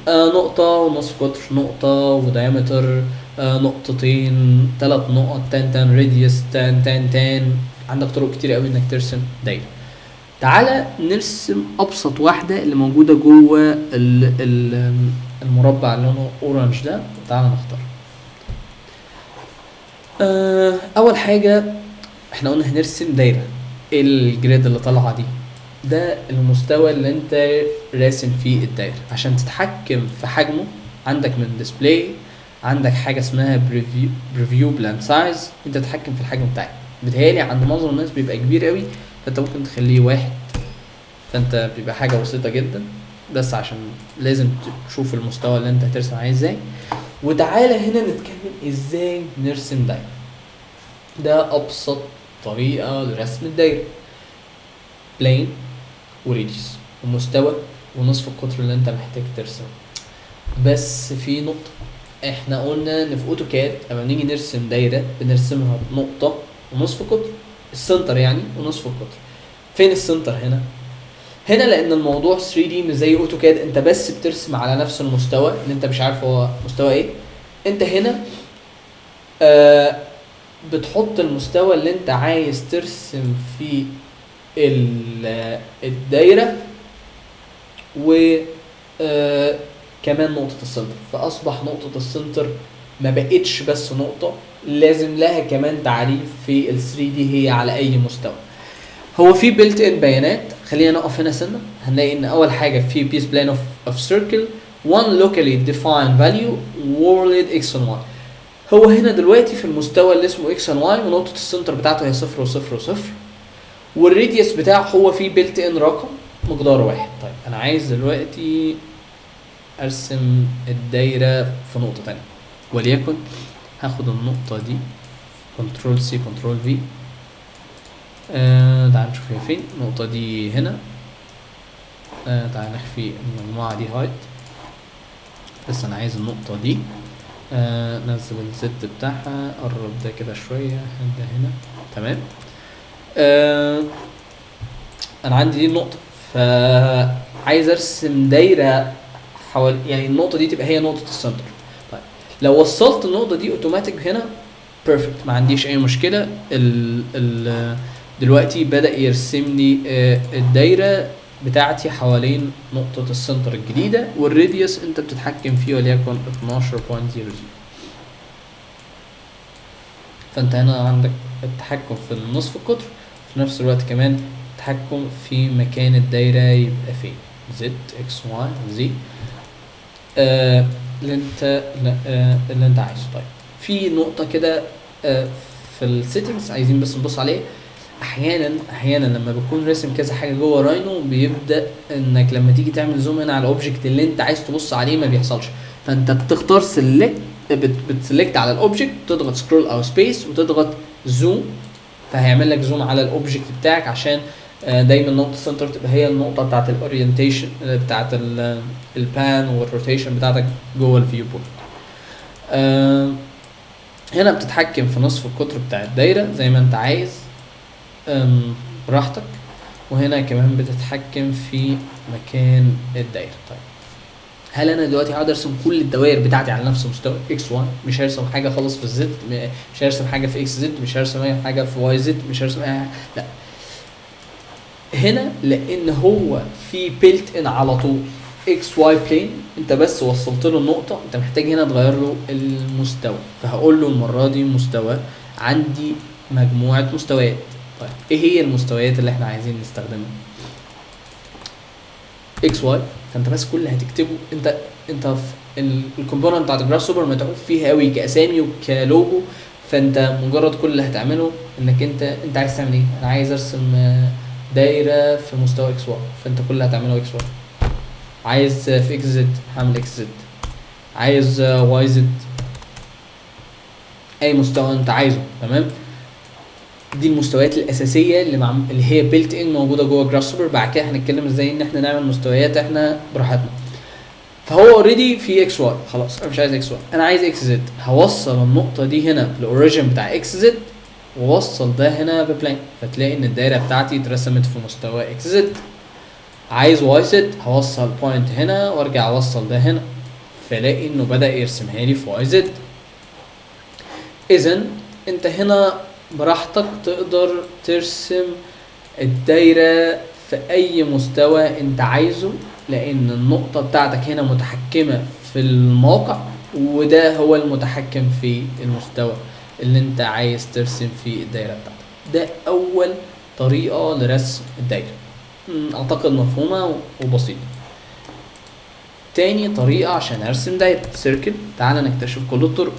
نقطة ونصف قطر نقطة و diameter آه نقطتين ثلاث نقط tan tan radius tan tan tan عندك طرق كتير قوي إنك ترسم دايرة تعالى نرسم أبسط واحدة اللي موجودة جوه ال- ال- المربع اللي لونه orange ده. تعالى نختار. آه أول حاجة إحنا قلنا هنرسم دايرة إيه ال grid اللي طالعة دي؟ ده المستوى اللي انت راسم فيه الدايرة. عشان تتحكم في حجمه عندك من display عندك حاجة اسمها preview preview plane size انت تتحكم في الحجم بتاعك. بيتهيألي عند معظم الناس بيبقى كبير قوي فانت ممكن تخليه واحد. فانت بيبقى حاجة بسيطة جدا بس عشان لازم تشوف المستوى اللي انت هترسم عليه إزاي. وتعالى هنا نتكلم إزاي نرسم دايرة. ده أبسط طريقة لرسم الدايرة. plane و radius ومستوى ونصف القطر اللي انت محتاج ترسمه. بس في نقطة إحنا قلنا ان في AutoCAD لما نيجي نرسم دايرة بنرسمها بنقطة ونصف قطر ال center يعني ونصف القطر فين ال center هنا؟ هنا لأن الموضوع 3D مش زي AutoCAD انت بس بترسم على نفس المستوى اللي انت مش عارف هو مستوى إيه. انت هنا آه بتحط المستوى اللي انت عايز ترسم فيه الدايرة و آه، كمان نقطة ال center. فأصبح نقطة ال center ما بقتش بس نقطة لازم لها كمان تعريف في ال 3D هي على أي مستوى. هو في built-in بيانات. خلينا نقف هنا سنة. هنلاقي إن أول حاجة في base plane of of circle one locally defined value world x and y. هو هنا دلوقتي في المستوى اللي اسمه x and y ونقطة ال center بتاعته هي صفر وصفر وصفر. وال radius بتاعه هو فيه built-in رقم مقدار واحد. طيب أنا عايز دلوقتي أرسم الدايرة في نقطة تانية. وليكن هاخد النقطة دي Control C Control V تعال نشوف هي فين. النقطه دي هنا. آه تعال نخفي المجموعة دي hide بس أنا عايز النقطة دي. آه نزل ال Z بتاعها قرب ده كده شوية ده هنا؟ تمام. آه أنا عندي دي النقطة فعايز أرسم دايرة حوالي يعني النقطة دي تبقى هي نقطة ال center طيب لو وصلت النقطة دي اوتوماتيك هنا perfect ما عنديش أي مشكلة. ال ال دلوقتي بدأ يرسم لي آه، الدايرة بتاعتي حوالين نقطة ال center الجديدة وال radius أنت بتتحكم فيه وليكن 12.00 فأنت هنا عندك التحكم في النصف القطر. في نفس الوقت كمان التحكم في مكان الدايرة يبقى فين؟ Z X Y زي اللي انت آه اللي انت عايزه. طيب في نقطة كده آه في ال settings عايزين بس نبص عليه أحيانا أحيانا لما بكون راسم كذا حاجة جوه Rhino بيبدأ إنك لما تيجي تعمل zoom in على ال object اللي انت عايز تبص عليه ما بيحصلش. فأنت بتختار select بت select على ال object تضغط scroll أو space وتضغط zoom فهيعمل لك zoom على ال object بتاعك عشان آه، دايما نقطة ال center تبقى هي النقطة بتاعت ال orientation بتاعت ال pan وال rotation بتاعتك جوه ال viewport آه، هنا بتتحكم في نصف القطر بتاع الدايرة زي ما انت عايز. براحتك. وهنا كمان بتتحكم في مكان الدايرة. طيب. هل أنا دلوقتي هقعد أرسم كل الدوائر بتاعتي على نفس مستوى X Y مش هرسم حاجة خالص في ال Z مش هرسم حاجة في X Z مش هرسم أي حاجة في Y Z مش هرسم أي حاجة لا. هنا لأن هو في built-in على طول X Y plane أنت بس وصلت له النقطة أنت محتاج هنا تغير له المستوى. فهقول له المرة دي مستوى عندي مجموعة مستويات. طيب إيه هي المستويات اللي إحنا عايزين نستخدمها؟ X Y فانت بس كل اللي هتكتبه انت انت في ال component بتاعت ال Grasshopper متعوب فيها قوي كأسامي وكلوجو فانت مجرد كل اللي هتعمله انك انت انت عايز تعمل إيه؟ أنا عايز ارسم دايرة في مستوى X Y فانت كل اللي هتعمله X Y عايز في X Z هعمل X Z عايز Y Z أي مستوى انت عايزه تمام؟ دي المستويات الأساسية اللي مع اللي هي built-in موجودة جوه Grasshopper بعد كده هنتكلم إزاي إن إحنا نعمل مستويات إحنا براحتنا. فهو already في X Y خلاص أنا مش عايز X Y أنا عايز X Z هوصل النقطة دي هنا بال origin بتاع X Z ووصل ده هنا بب plane فتلاقي إن الدايرة بتاعتي اترسمت في مستوى X Z عايز Y Z هوصل point هنا وأرجع أوصل ده هنا. فلاقي إنه بدأ يرسمها لي في Y Z اذا أنت هنا براحتك تقدر ترسم الدايرة في أي مستوى أنت عايزه لأن النقطة بتاعتك هنا متحكمة في الموقع وده هو المتحكم في المستوى اللي أنت عايز ترسم فيه الدايرة بتاعتك. ده أول طريقة لرسم الدايرة. مم، أعتقد مفهومة وبسيطة. تاني طريقة عشان أرسم دايرة. سيركل تعال نكتشف كل الطرق.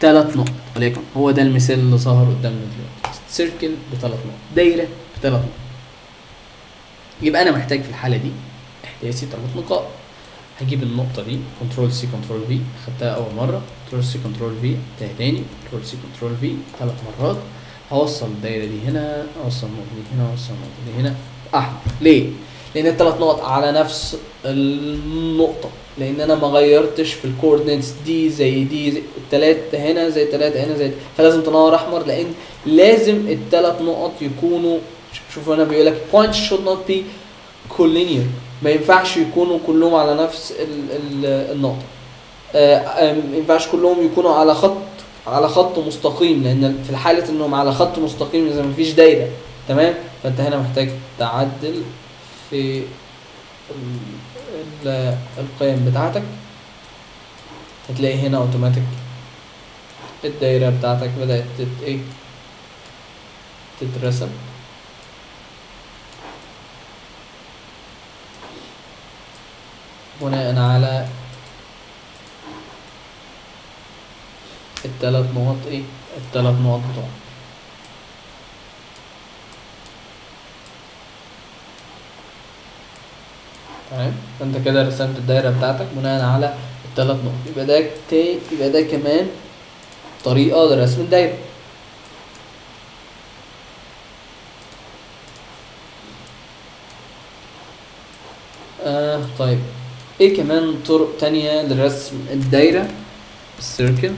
ثلاث نقط. وليكن هو ده المثال اللي ظهر قدامنا دلوقتي. سيركل بثلاث نقط. دايرة بثلاث نقط. يبقى أنا محتاج في الحالة دي إحداثي ثلاث نقاط. هجيب النقطة دي Control C Control V خدتها أول مرة. Control C Control V تاني. Control C Control V ثلاث مرات. هوصل الدايرة دي هنا أوصل النقطة دي هنا أوصل النقطة دي هنا. أحمر ليه؟ لأن الثلاث نقط على نفس النقطة. لأن أنا ما غيرتش في ال coordinates دي زي دي زي التلاتة هنا زي التلاتة هنا زي فلازم تنور أحمر لأن لازم الثلاث نقط يكونوا شوفوا هنا بيقول لك points should not be collinear. ما ينفعش يكونوا كلهم على نفس ال ال النقطة. آه، آه، ما ينفعش كلهم يكونوا على خط على خط مستقيم لأن في حالة إنهم على خط مستقيم إذا ما فيش دايرة. تمام؟ فأنت هنا محتاج تعدل في القيم بتاعتك هتلاقي هنا اوتوماتيك الدايرة بتاعتك بدأت تت إيه؟ تترسم. بناء على التلات نقط إيه؟ التلات نقط بتوعك. تمام؟ فأنت كده رسمت الدايرة بتاعتك بناء على التلات نقط. يبقى ده تاني يبقى ده كمان طريقة لرسم الدايرة. آه طيب. إيه كمان طرق تانية لرسم الدايرة؟ ال circle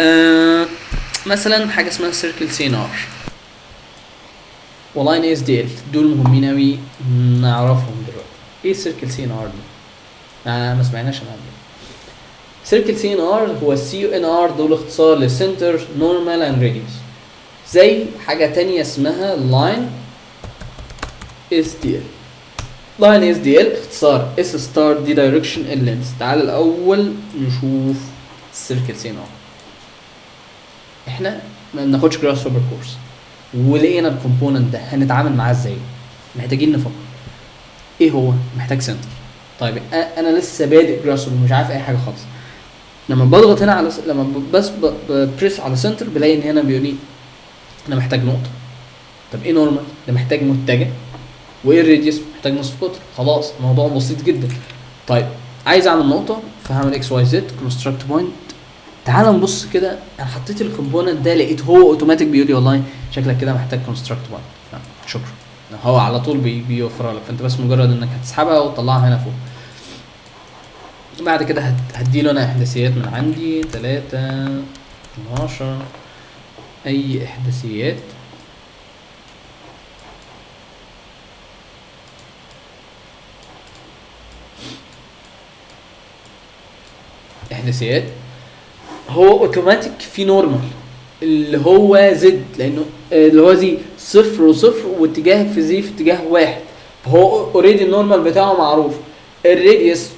آه مثلا حاجة اسمها circle CNR دي ال دول مهمين اوي نعرفهم دلوقتي. إيه circle CNR دي؟ ما سمعناش عنها circle CNR هو ال CNR دول اختصار ل center normal and radius زي حاجة تانية اسمها line SDL ال line SDL اختصار S start D direction ال length تعال الأول نشوف ال circle CNR إحنا ما بناخدش Grasshopper course ولقينا ال component ده هنتعامل معاه إزاي؟ محتاجين نفكر. إيه هو؟ محتاج center. طيب أنا لسه بادئ Grasshopper مش عارف أي حاجة خالص. لما بضغط هنا على س... لما بس ب- ب press على center بلاقي إن هنا بيقول لي أنا محتاج نقطة. طب إيه normal ده محتاج متجه. وإيه ال radius محتاج نصف قطر. خلاص الموضوع بسيط جدا. طيب عايز أعمل نقطة فهعمل XYZ construct point تعال نبص كده. أنا حطيت ال component ده لقيت هو اوتوماتيك بيقول لي والله شكلك كده محتاج construct point شكرا. هو على طول بي بيوفرها لك. فأنت بس مجرد إنك هتسحبها وتطلعها هنا فوق. بعد كده هديله أنا إحداثيات من عندي. 3 12 أي إحداثيات. إحداثيات. هو اوتوماتيك في normal اللي هو Z لأنه آه، اللي هو زي صفر وصفر واتجاه في Z في اتجاه واحد. فهو already ال normal بتاعه معروف. ال radius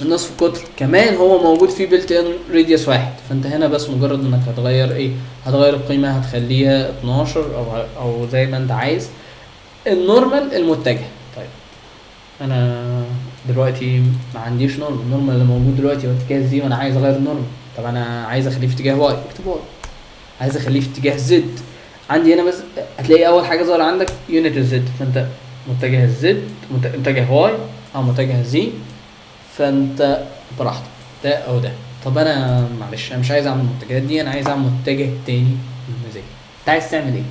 النصف قطر كمان هو موجود فيه built in radius واحد. فأنت هنا بس مجرد إنك هتغير إيه؟ هتغير القيمة هتخليها 12 أو أو زي ما أنت عايز. ال normal المتجه. طيب. أنا دلوقتي ما عنديش normal ال normal اللي موجود دلوقتي هو اتجاه Z وأنا عايز أغير ال normal طب أنا عايز أخليه في اتجاه Y. اكتب Y. عايز أخليه في اتجاه Z. عندي هنا بس هتلاقي أول حاجة ظاهرة عندك unit ال Z فأنت متجه ال Z مت- متجه Y أو متجه Z. فأنت براحتك. ده أو ده. طب أنا معلش أنا مش عايز أعمل المتجهات دي أنا عايز أعمل متجه تاني بالمزاج أنت عايز تعمل إيه؟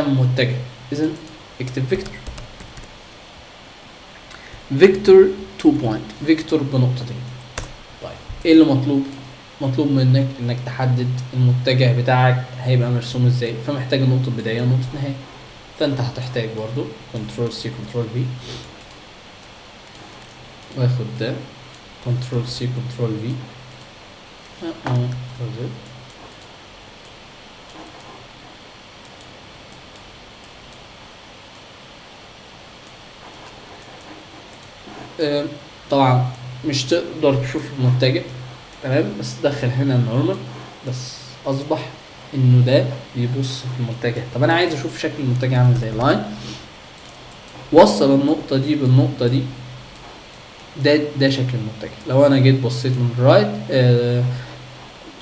اعمل متجه. إذا اكتب vector vector 2 point vector بنقطتين. طيب إيه اللي مطلوب؟ مطلوب منك إنك تحدد المتجه بتاعك هيبقى مرسوم إزاي. فمحتاج نقطه بداية ونقطة نهاية. فأنت هتحتاج برضو control C control V واخد ده. control C control V طبعا مش تقدر تشوف المتجه. تمام؟ بس دخل هنا ال normal بس أصبح إنه ده بيبص في المتجه. طب أنا عايز أشوف شكل المتجه عامل إزاي line وصل النقطة دي بالنقطة دي ده ده شكل المتجه. لو أنا جيت بصيت من ال right آه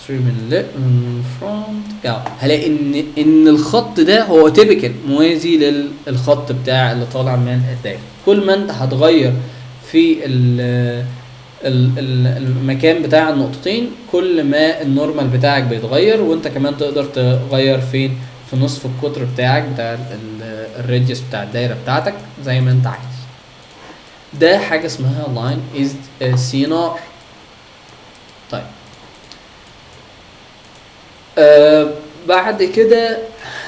sorry من من front يعني هلاقي إن إن الخط ده هو typical موازي للخط بتاع اللي طالع من الدايره كل ما أنت هتغير في ال- المكان بتاع النقطتين كل ما ال normal بتاعك بيتغير وانت كمان تقدر تغير فين؟ في نصف القطر بتاعك بتاع ال radius بتاع الدايرة بتاعتك زي ما انت عايز. ده حاجة اسمها line از CNR طيب. آه بعد كده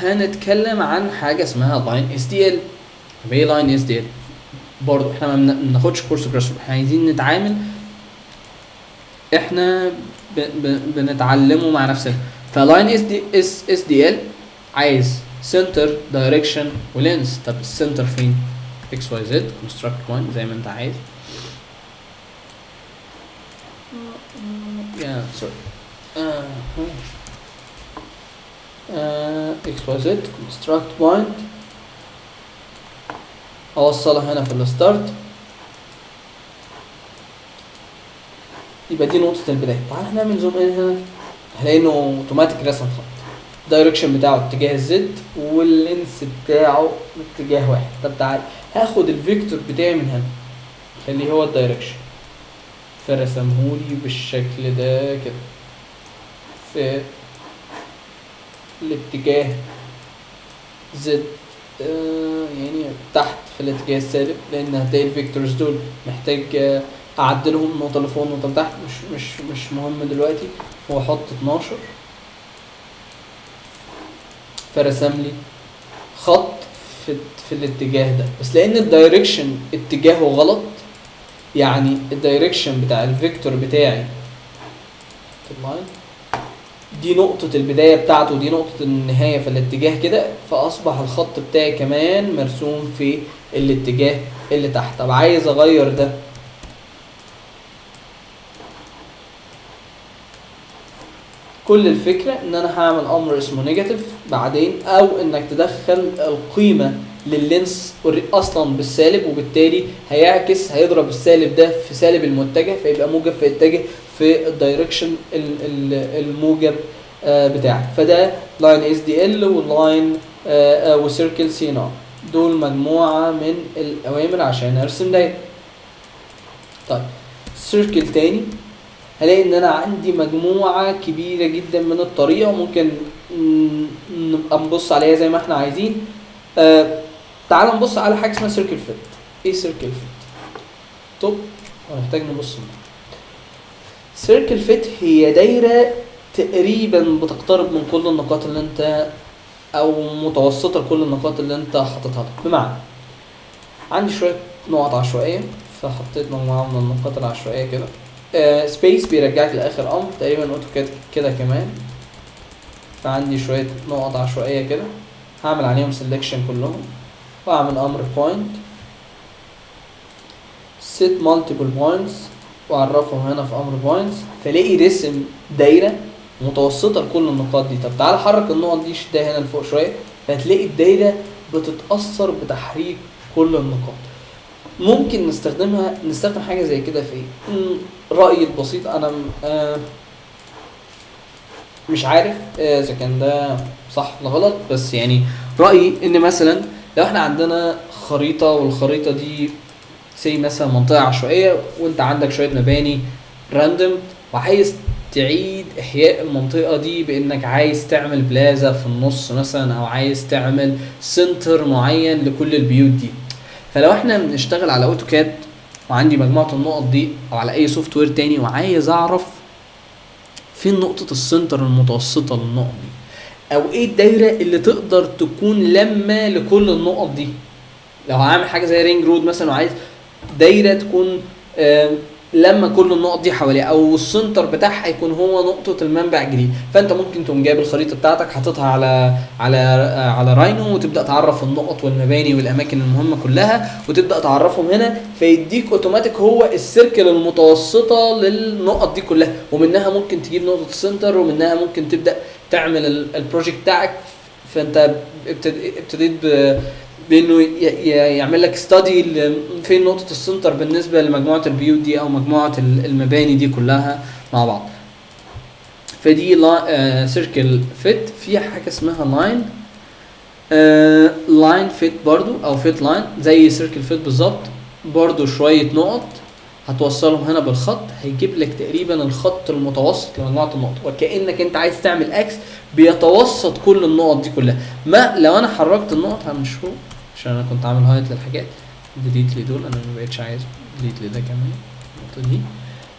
هنتكلم عن حاجة اسمها line SDL إيه line SDL برضه إحنا ما بن- بناخدش course Grasshopper إحنا عايزين نتعامل إحنا ب ب بنتعلمه مع نفسنا. ف line SD S SDL عايز center direction و length طب ال center فين؟ XYZ construct point زي ما انت عايز. يا sorry XYZ construct point أوصلها هنا في ال start يبقى دي نقطة البداية. تعال نعمل zoom in هنا هلاقي انه اوتوماتيك رسم خط ال direction بتاعه اتجاه ال Z وال length بتاعه اتجاه واحد. طب تعال هاخد ال vector بتاعي من هنا خليه هو ال direction فرسمهولي بالشكل ده كده. في الاتجاه Z آه يعني تحت في الاتجاه السالب لأن هتلاقي ال vectors دول محتاج آه، اعدلهم النقطه اللي فوق النقطه اللي تحت مش مش مش مهم دلوقتي. هو أحط 12 فرسم لي خط في في الاتجاه ده. بس لأن ال direction اتجاهه غلط يعني ال direction بتاع ال vector بتاعي دي نقطة البداية بتاعته ودي نقطة النهاية في الاتجاه كده فأصبح الخط بتاعي كمان مرسوم في الاتجاه اللي تحت. طب عايز أغير ده؟ كل الفكرة إن أنا هعمل أمر اسمه negative بعدين أو إنك تدخل القيمة لل length أصلا بالسالب وبالتالي هيعكس هيضرب السالب ده في سالب المتجه فيبقى موجب فيتجه في ال direction ال- ال- الموجب آه، بتاعك. فده line SDL وال line و circle CN دول مجموعة من الأوامر عشان أرسم دايرة. طيب circle تاني. هلاقي إن أنا عندي مجموعة كبيرة جدا من الطريقة ممكن ن- نبقى نبص عليها زي ما إحنا عايزين. آه تعال نبص على حاجة اسمها circle fit إيه circle fit طب هنحتاج نبص circle fit هي دايرة تقريبا بتقترب من كل النقاط اللي أنت أو متوسطة لكل النقاط اللي أنت حاططها لك. بمعنى عندي شوية نقط عشوائية فحطيت مجموعة من النقاط العشوائية كده. space بيرجعك لآخر أمر تقريبا AutoCAD كده كمان. فعندي شوية نقط عشوائية كده. هعمل عليهم selection كلهم وأعمل أمر point set multiple points وأعرفهم هنا في أمر points فلاقي رسم دايرة متوسطة لكل النقاط دي. طب تعال حرك النقط دي شدها هنا لفوق شوية. فهتلاقي الدايرة بتتأثر بتحريك كل النقاط. ممكن نستخدمها نستخدم حاجة زي كده في إيه؟ رايي البسيط أنا آه مش عارف آه، إذا كان ده صح ولا غلط. بس يعني رأيي إن مثلا لو إحنا عندنا خريطة والخريطة دي سي مثلا منطقة عشوائية وإنت عندك شوية مباني random وعايز تعيد إحياء المنطقة دي بإنك عايز تعمل بلازا في النص مثلا أو عايز تعمل center معين لكل البيوت دي. فلو إحنا بنشتغل على AutoCAD وعندي مجموعة النقط دي أو على أي software تاني وعايز أعرف فين نقطة ال center المتوسطة للنقط دي أو إيه الدايرة اللي تقدر تكون لما لكل النقط دي؟ لو هعمل حاجة زي ring road مثلا وعايز دايرة تكون لما كل النقط دي حواليها أو ال center بتاعها يكون هو نقطة المنبع الجديد. فأنت ممكن تقوم جايب الخريطة بتاعتك حاططها على على على Rhino وتبدأ تعرف النقط والمباني والأماكن المهمة كلها وتبدأ تعرفهم هنا فيديك أوتوماتيك هو ال circle المتوسطة للنقط دي كلها. ومنها ممكن تجيب نقطة ال center ومنها ممكن تبدأ تعمل ال- ال project بتاعك. فأنت ابتد- ابتديت بإنه يعمل لك study فين نقطة ال center بالنسبة لمجموعة البيوت دي أو مجموعة ال- المباني دي كلها مع بعض. فدي circle fit في حاجة اسمها line line fit برضو أو fit line زي circle fit بالظبط. برضو شوية نقط هتوصلهم هنا بالخط. هيجيب لك تقريبا الخط المتوسط لمجموعة النقط. وكأنك أنت عايز تعمل axis بيتوسط كل النقط دي كلها. ما لو أنا حركت النقط هنشوف عشان أنا كنت عامل hide للحاجات. delete لي دول أنا ما بقتش عايز delete لي ده كمان. النقطة دي.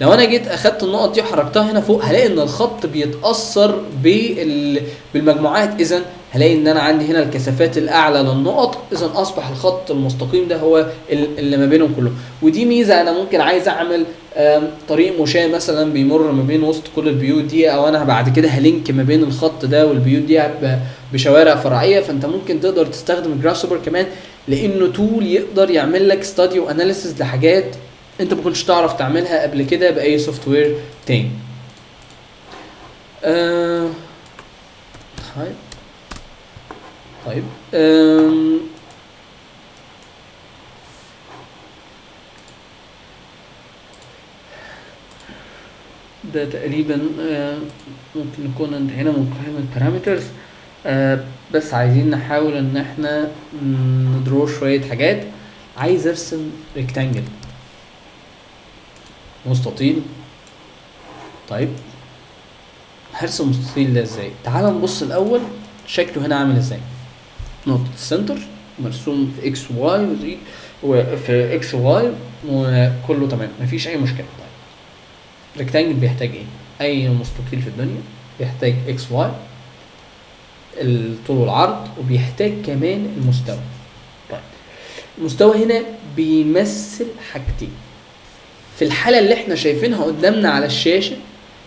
لو أنا جيت أخدت النقط دي وحركتها هنا فوق هلاقي إن الخط بيتأثر بال... بالمجموعات. اذا هلاقي إن أنا عندي هنا الكثافات الأعلى للنقط. اذا أصبح الخط المستقيم ده هو ال- اللي ما بينهم كلهم. ودي ميزة أنا ممكن عايز أعمل طريق مشاة مثلا بيمر ما بين وسط كل البيوت دي أو أنا بعد كده هلينك ما بين الخط ده والبيوت دي بشوارع فرعية. فأنت ممكن تقدر تستخدم جراسوبر كمان لأنه tool يقدر يعمل لك study و analysis لحاجات انت ما كنتش تعرف تعملها قبل كده بأي software تاني. آه... طيب. طيب. ده تقريبا آه، ممكن نكون انتهينا من قائمة parameters بس عايزين نحاول إن إحنا نdraw شوية حاجات. عايز أرسم rectangle مستطيل. طيب. هرسم مستطيل ده إزاي؟ تعال نبص الأول شكله هنا عامل إزاي. نقطة ال center مرسوم في إكس واي وزي وفي إكس واي وكله تمام مفيش أي مشكلة. طيب. rectangle بيحتاج إيه؟ أي مستطيل في الدنيا بيحتاج X Y الطول والعرض وبيحتاج كمان المستوى. طيب. المستوى هنا بيمثل حاجتين. في الحالة اللي إحنا شايفينها قدامنا على الشاشة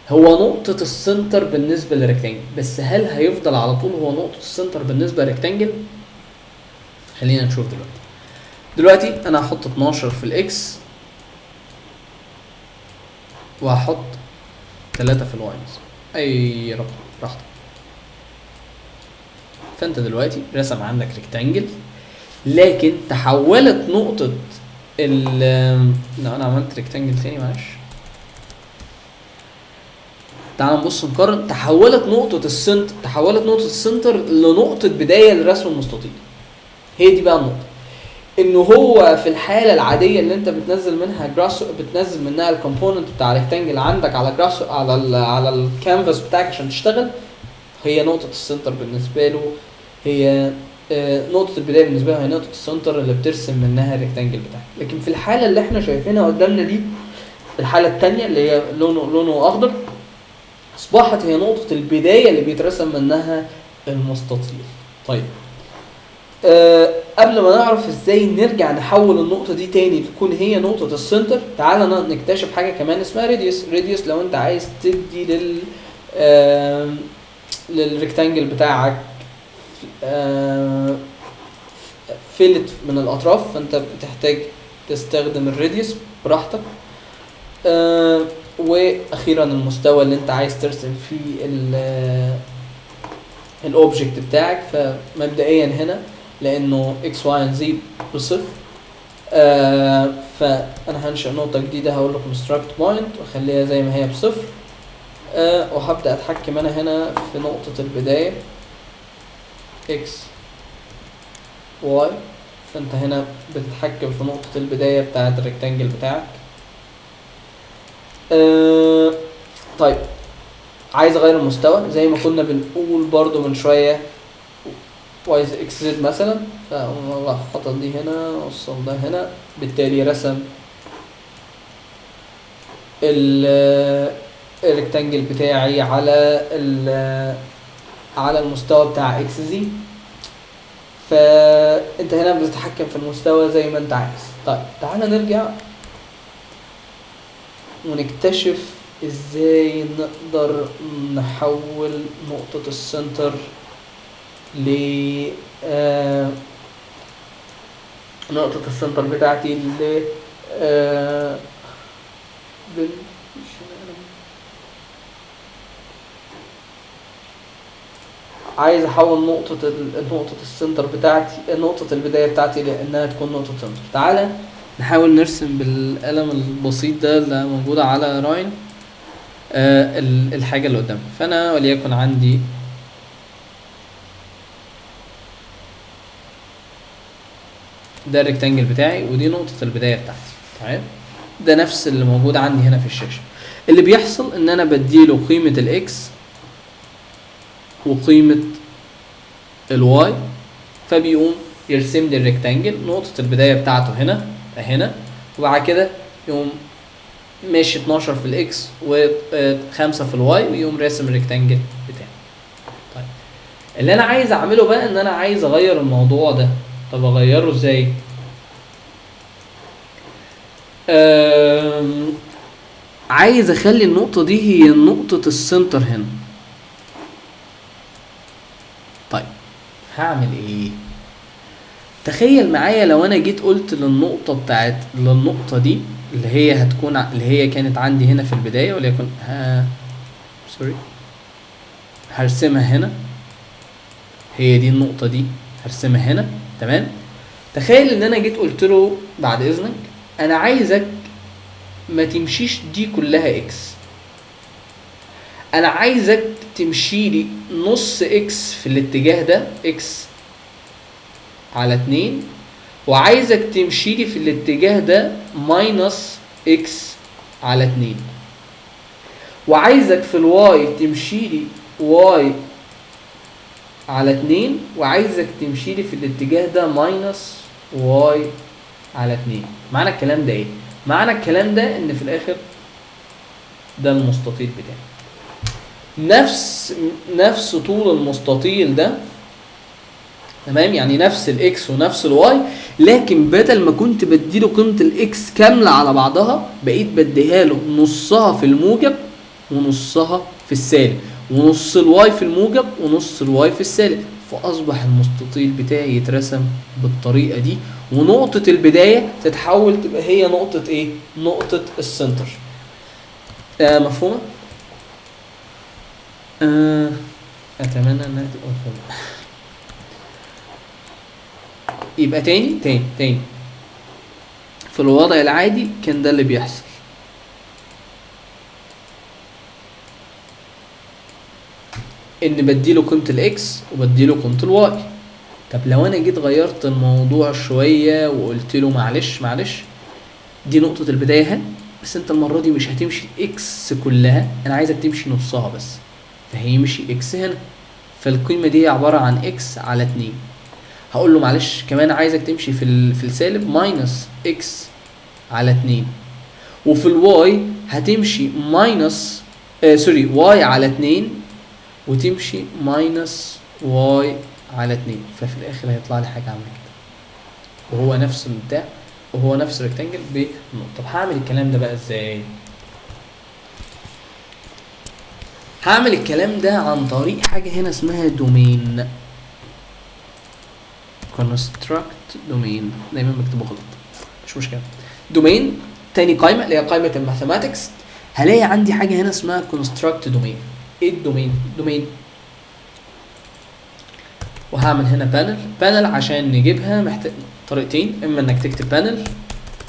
هو نقطة ال center بالنسبة لل rectangle بس هل هيفضل على طول هو نقطة ال center بالنسبة لل rectangle؟ خلينا نشوف دلوقتي دلوقتي أنا هحط 12 في ال X وهحط 3 في ال Y. أي رقم براحتك فأنت دلوقتي رسم عندك rectangle لكن تحولت نقطة ال لا أنا عملت rectangle تاني معلش. تعال نبص نقارن. تحولت نقطة ال center تحولت نقطة ال center لنقطة بداية لرسم المستطيل. هي دي بقى النقطة. انه هو في الحالة العادية اللي أنت بتنزل منها Grasshopper بتنزل منها ال component بتاع rectangle عندك على Grasshopper على ال على الكانفاس بتاعك عشان تشتغل هي نقطة ال center بالنسبة له. هي نقطة البداية بالنسبة له هي نقطة ال center اللي بترسم منها ال rectangle بتاعك لكن في الحالة اللي إحنا شايفينها قدامنا دي الحالة التانية اللي هي لونه لونه أخضر أصبحت هي نقطة البداية اللي بيترسم منها المستطيل. طيب. أه قبل ما نعرف إزاي نرجع نحول النقطة دي تاني تكون هي نقطة ال center تعالى نكتشف حاجة كمان اسمها radius radius لو أنت عايز تدي لل آم، لل rectangle بتاعك آه، fillet من الأطراف فأنت بتحتاج تستخدم ال radius براحتك. آه، وأخيرا المستوى اللي أنت عايز ترسم فيه ال object بتاعك. فمبدئيا هنا لأنه X Y Z بصفر. آه فأنا هنشئ نقطة جديدة هقول له construct point وأخليها زي ما هي بصفر. آه وهبدأ أتحكم أنا هنا في نقطة البداية. X Y فأنت هنا بتتحكم في نقطة البداية بتاعة ال rectangle بتاعك. آه طيب عايز أغير المستوى؟ زي ما كنا بنقول برضو من شوية وعايز XZ مثلا فأقوم حاطط دي هنا اوصل ده هنا. بالتالي رسم ال ال rectangle بتاعي على ال على المستوى بتاع XZ فانت هنا بتتحكم في المستوى زي ما انت عايز. طيب تعالى نرجع ونكتشف إزاي نقدر نحول نقطة ال center ل آه، نقطة ال center بتاعتي ل آه، بال- عايز أحول نقطة نقطة السنتر بتاعتي نقطة البداية بتاعتي لانها تكون نقطة center تعالى نحاول نرسم بالقلم البسيط ده اللي موجود على Rhino آه ال- الحاجة اللي قدامك فأنا وليكن عندي ده ال rectangle بتاعي ودي نقطة البداية بتاعتي. تمام؟ ده نفس اللي موجود عندي هنا في الشاشة. اللي بيحصل إن أنا بديله قيمة ال X وقيمة ال Y فبيقوم يرسم لي ال rectangle نقطة البداية بتاعته هنا هنا وبعد كده يقوم ماشي 12 في ال X و5 في ال Y ويقوم راسم ال rectangle بتاعي. طيب اللي أنا عايز أعمله بقى إن أنا عايز أغير الموضوع ده. طب أغيره إزاي؟ عايز أخلي النقطة دي هي نقطة السنتر هنا طيب هعمل إيه؟ تخيل معايا لو أنا جيت قلت للنقطة بتاعت للنقطة دي اللي هي هتكون اللي هي كانت عندي هنا في البداية وليكن ها sorry هرسمها هنا. هي دي النقطة دي. هرسمها هنا. تمام؟ تخيل إن أنا جيت قلت له بعد إذنك أنا عايزك ما تمشيش دي كلها X أنا عايزك تمشي لي نص X في الاتجاه ده X على اتنين وعايزك تمشي لي في الاتجاه ده minus X على اتنين. وعايزك في ال Y تمشي لي Y على اتنين وعايزك تمشي لي في الاتجاه ده minus Y على اتنين. معنى الكلام ده إيه؟ معنى الكلام ده إن في الآخر ده المستطيل بتاعي. نفس نفس طول المستطيل ده تمام؟ يعني نفس ال X ونفس ال Y لكن بدل ما كنت بديله قيمة ال X كاملة على بعضها بقيت بديها له نصها في الموجب ونصها في السالب ونص ال Y في الموجب ونص ال Y في السالب. فأصبح المستطيل بتاعي يترسم بالطريقة دي ونقطة البداية تتحول تبقى هي نقطة إيه؟ نقطة ال center آه مفهومة؟ آه أتمنى إنها تبقى مفهومه يبقى تاني؟ تاني تاني. في الوضع العادي كان ده اللي بيحصل. إن بديله قيمة ال X وبديله قيمة ال Y. طب لو أنا جيت غيرت الموضوع شوية وقلت له معلش معلش دي نقطة البداية بس أنت المرة دي مش هتمشي X كلها أنا عايزك تمشي نصها بس. فهيمشي X هنا. فالقيمة دي عبارة عن X على 2 هقول له معلش كمان عايزك تمشي في في السالب minus X على 2 وفي ال Y هتمشي minus آه sorry Y على 2 وتمشي minus Y على 2 ففي الآخر هيطلع لي حاجة عاملة كده. وهو نفس البتاع وهو نفس ال rectangle بنقطة. طب هعمل الكلام ده بقى إزاي؟ هعمل الكلام ده عن طريق حاجة هنا اسمها domain. Construct domain. دايما بكتبه غلط. مش مشكلة. domain تاني قائمة اللي هي قائمة ال mathematics. هلاقي عندي حاجة هنا اسمها construct domain. إيه ال domain؟ domain. وهعمل هنا panel panel عشان نجيبها محتاج طريقتين. إما إنك تكتب panel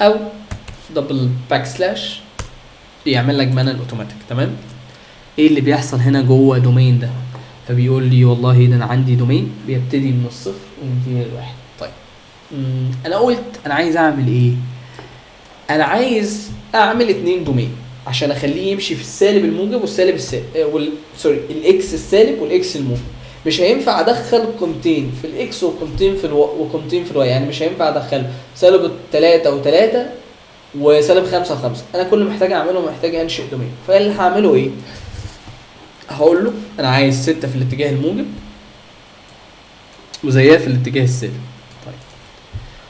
أو double backslash يعمل لك panel automatic تمام؟ إيه اللي بيحصل هنا جوه domain ده؟ فبيقول لي والله ده أنا عندي domain بيبتدي من الصفر وينتهي للواحد طيب. أنا قلت أنا عايز أعمل إيه؟ أنا عايز أعمل اتنين domain عشان أخليه يمشي في السالب الموجب والسالب السالب آه،. sorry ال X السالب وال X الموجب. مش هينفع أدخل قيمتين في ال X وقيمتين في ال... وقيمتين في ال Y. يعني مش هينفع أدخل سالب التلاتة وتلاتة وسالب خمسة وخمسة. أنا كل محتاج أعمله محتاج أنشئ domain فاللي هعمله إيه؟ هقول له أنا عايز ستة في الاتجاه الموجب وزيها في الاتجاه السالب طيب.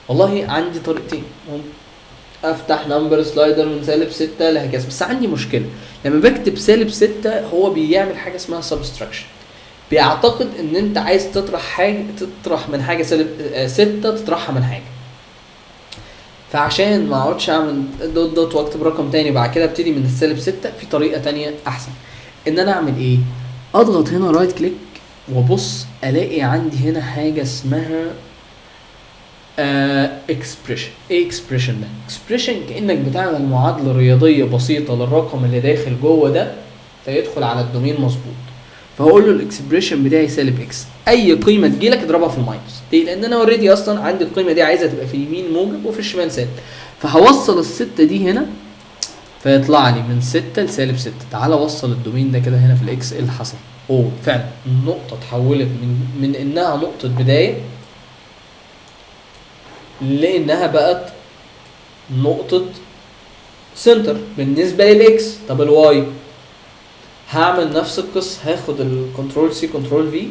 والله عندي طريقتين. أفتح number slider من سالب 6 لهكذا بس عندي مشكلة. لما بكتب سالب 6 هو بيعمل حاجة اسمها subtraction بيعتقد إن أنت عايز تطرح حاجة تطرح من حاجة سالب 6 تطرحها من حاجة. فعشان ما أقعدش أعمل dot dot وأكتب رقم تاني بعد كده أبتدي من السالب 6 في طريقة تانية أحسن. إن أنا أعمل إيه؟ أضغط هنا right click وأبص ألاقي عندي هنا حاجة اسمها expression إيه expression ده؟ expression كأنك بتعمل معادلة رياضية بسيطة للرقم اللي داخل جوه ده فيدخل على ال domain مظبوط. فهقول له ال expression بتاعي سالب x أي قيمة تجيلك اضربها في ال minus. ليه؟ لأن أنا already أصلا عندي القيمة دي عايزها تبقى في اليمين موجب وفي الشمال سالب. فهوصل الستة دي هنا فيطلع لي من 6 لسالب 6 تعالى وصل ال domain ده كده هنا في ال x إيه اللي حصل؟ أوه فعلا النقطة اتحولت من من إنها نقطة بداية لإنها بقت نقطة center بالنسبة لل x طب ال y هعمل نفس القصة هاخد ال control C control V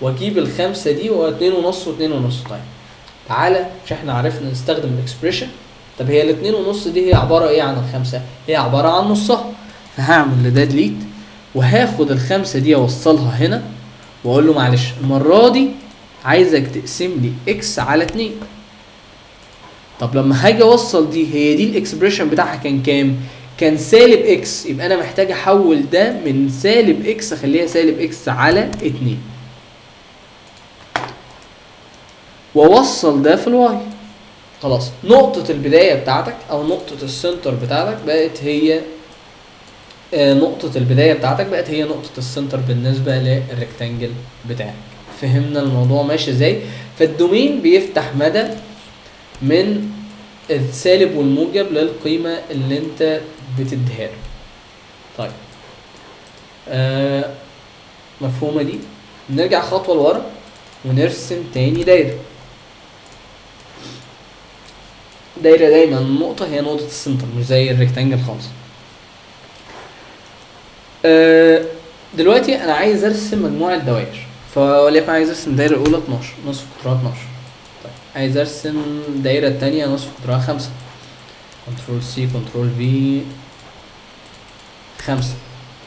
وأجيب الخمسة دي واتنين ونص واتنين ونص. طيب تعالى مش إحنا عرفنا نستخدم ال expression طب هي الاتنين ونص دي هي عبارة إيه عن الخمسة؟ هي عبارة عن نصها. فهعمل لده delete وهاخد الخمسة دي أوصلها هنا وأقول له معلش المرة دي عايزك تقسم لي x على اتنين. طب لما هاجي أوصل دي هي دي ال expression بتاعها كان كام؟ كان سالب x يبقى أنا محتاج أحول ده من سالب x أخليها سالب x على 2 وأوصل ده في ال y. خلاص. نقطة البداية بتاعتك أو نقطة ال center بتاعتك بقت هي آه نقطة البداية بتاعتك بقت هي نقطة ال center بالنسبة لل rectangle بتاعك. فهمنا الموضوع ماشي إزاي؟ فال domain بيفتح مدى من السالب والموجب للقيمة اللي أنت بتديها له. طيب. آه مفهومة دي؟ نرجع خطوة لورا ونرسم تاني دايرة. دايرة دايما النقطة هي نقطة ال center مش زي ال rectangle خالص. آه دلوقتي أنا عايز أرسم مجموعة دوائر فوليكن عايز أرسم دايرة الأولى 12 نصف قطرها 12 طيب عايز أرسم دايرة التانية نصف قطرها 5 control C control V خمسة.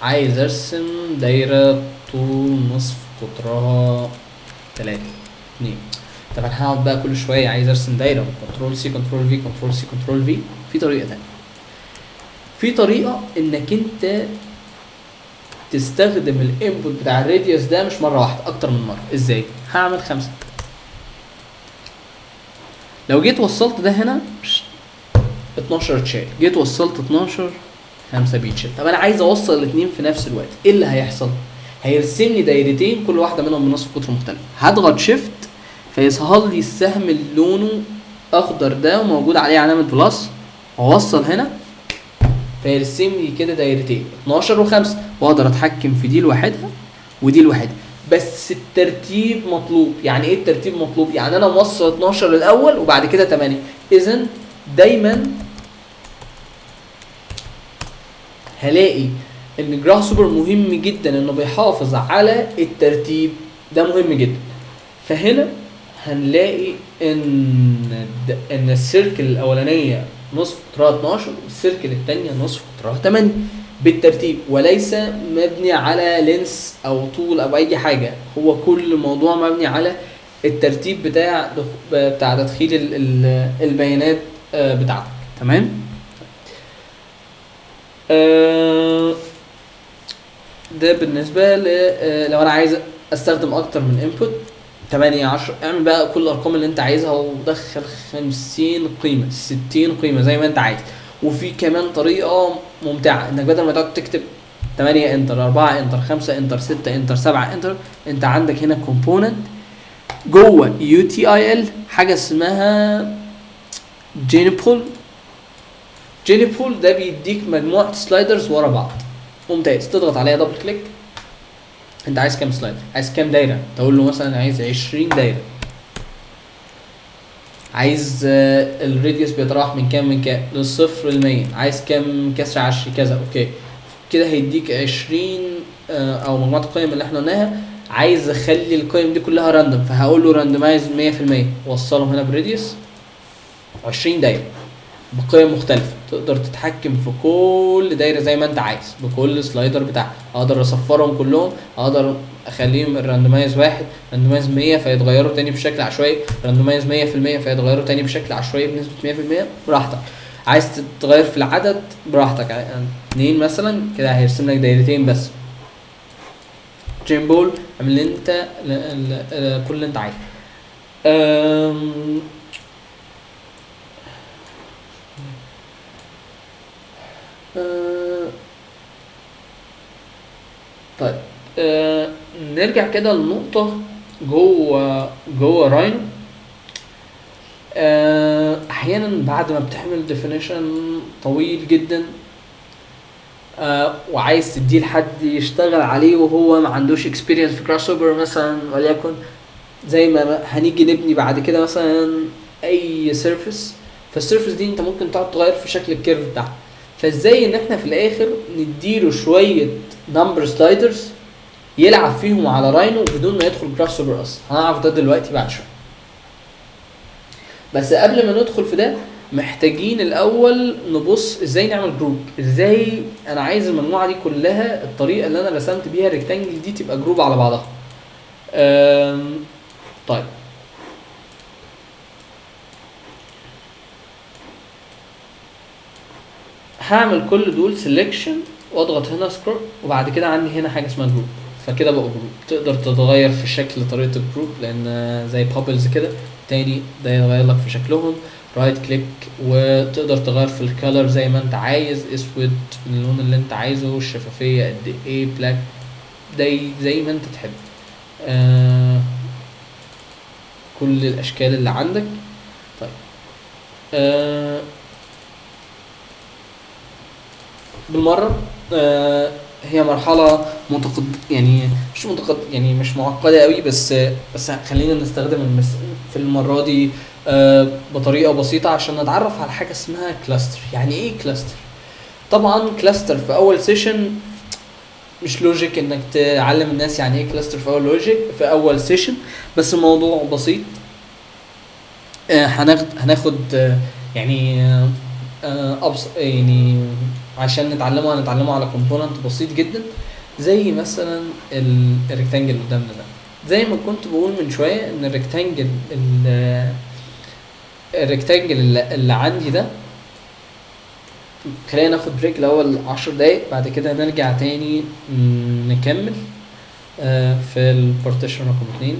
عايز أرسم دايرة طول نصف قطرها تلاتة اتنين. طب أنا هقعد بقى كل شوية عايز ارسم دايرة control C control V control C control V في طريقة تانية. في طريقة إنك أنت تستخدم ال input بتاع ال radius ده مش مرة واحدة أكتر من مرة. إزاي؟ هعمل خمسة. لو جيت وصلت ده هنا 12 اتشال جيت وصلت 12 5 بيتشال. طب أنا عايز أوصل الاثنين في نفس الوقت. إيه اللي هيحصل؟ هيرسم لي دايرتين كل واحدة منهم بنصف قطر مختلف. هضغط shift فيظهر لي السهم اللي لونه أخضر ده وموجود عليه علامة plus. واوصل هنا. فيرسم لي كده دايرتين. 12 و5 واقدر أتحكم في دي لوحدها ودي لوحدها. بس الترتيب مطلوب. يعني إيه الترتيب مطلوب؟ يعني أنا موصل 12 الأول وبعد كده 8 اذا دايما هلاقي إن Grasshopper مهم جدا إنه بيحافظ على الترتيب. ده مهم جدا. فهنا هنلاقي إن إن السيركل الأولانية نصف قطرها 12 والسيركل الثانية نصف قطرها 8 بالترتيب وليس مبني على لينس أو طول أو أي حاجة. هو كل موضوع مبني على الترتيب بتاع بتاع تدخيل البيانات بتاعتك. تمام؟ ده بالنسبة ل لو أنا عايز أستخدم أكتر من input 8 10 اعمل بقى كل الأرقام اللي انت عايزها ودخل 50 قيمة 60 قيمة زي ما انت عايز. وفي كمان طريقة ممتعة انك بدل ما تقعد تكتب 8 enter 4 enter 5 enter 6 enter 7 enter انت عندك هنا component جوه util حاجة اسمها gene pool gene pool ده بيديك مجموعة sliders ورا بعض. ممتاز. تضغط عليها double click انت عايز كام slider عايز كام دايرة؟ تقول له مثلا عايز 20 دايرة. عايز آه، ال radius بيتراوح من كام من كام؟ للصفر للمية عايز كام؟ كسر عشري كذا. okay. كده هيديك 20 آه، أو مجموعة القيم اللي إحنا قلناها. عايز أخلي القيم دي كلها random فهقول له randomize 100% وصلهم هنا ب radius 20 دايرة بقيم مختلفة. تقدر تتحكم في كل دايرة زي ما انت عايز بكل slider بتاعها. أقدر اصفرهم كلهم أقدر اخليهم ال randomize واحد randomize 100 فيتغيروا تاني بشكل عشوائي randomize 100% فيتغيروا تاني بشكل عشوائي بنسبة 100% براحتك. عايز تتغير في العدد براحتك. يعني اتنين مثلا كده هيرسم لك دايرتين بس. gene pool اعمل انت كل اللي انت عايزه. آه، طيب آه نرجع كده لنقطة جوه جوه Rhino آه أحيانا بعد ما بتعمل definition طويل جدا آه وعايز تديه لحد يشتغل عليه وهو ما عندوش experience في Grasshopper مثلا وليكن زي ما هنيجي نبني بعد كده مثلا أي surface فال surface دي أنت ممكن تقعد تغير في شكل ال curve بتاعها. فازاي ان إحنا في الآخر نديله شوية number sliders يلعب فيهم على Rhino بدون ما يدخل Grasshopper أصلا هنعرف ده دلوقتي بعد شوية. بس قبل ما ندخل في ده محتاجين الأول نبص إزاي نعمل group إزاي أنا عايز المجموعة دي كلها الطريقة اللي أنا رسمت بيها ال rectangle دي تبقى group على بعضها. طيب. هعمل كل دول selection واضغط هنا scroll وبعد كده عندي هنا حاجة اسمها group فكده بقى group تقدر تتغير في شكل طريقة ال group لأن زي bubbles كده تاني ده يغير لك في شكلهم. right click وتقدر تغير في ال color زي ما انت عايز. اسود اللون اللي انت عايزه الشفافيه قد إيه black زي زي ما انت تحب. آه كل الأشكال اللي عندك. طيب. آه بالمرة آه هي مرحلة متقد يعني مش متقد يعني مش معقدة قوي بس بس خلينا نستخدم المس في المرة دي آه بطريقة بسيطة عشان نتعرف على حاجة اسمها كلاستر يعني إيه كلاستر طبعا cluster في أول session مش logic إنك تعلم الناس يعني إيه cluster في أول logic في أول session بس الموضوع بسيط. آه هناخد هناخد يعني أبس يعني عشان نتعلمه هنتعلمه على component بسيط جدا زي مثلا ال- ال rectangle قدامنا ده. زي ما كنت بقول من شوية إن ال rectangle ال- ال rectangle اللي, عندي ده خلينا ناخد break الأول 10 دقايق بعد كده نرجع تاني نكمل آه، في ال partition رقم اتنين.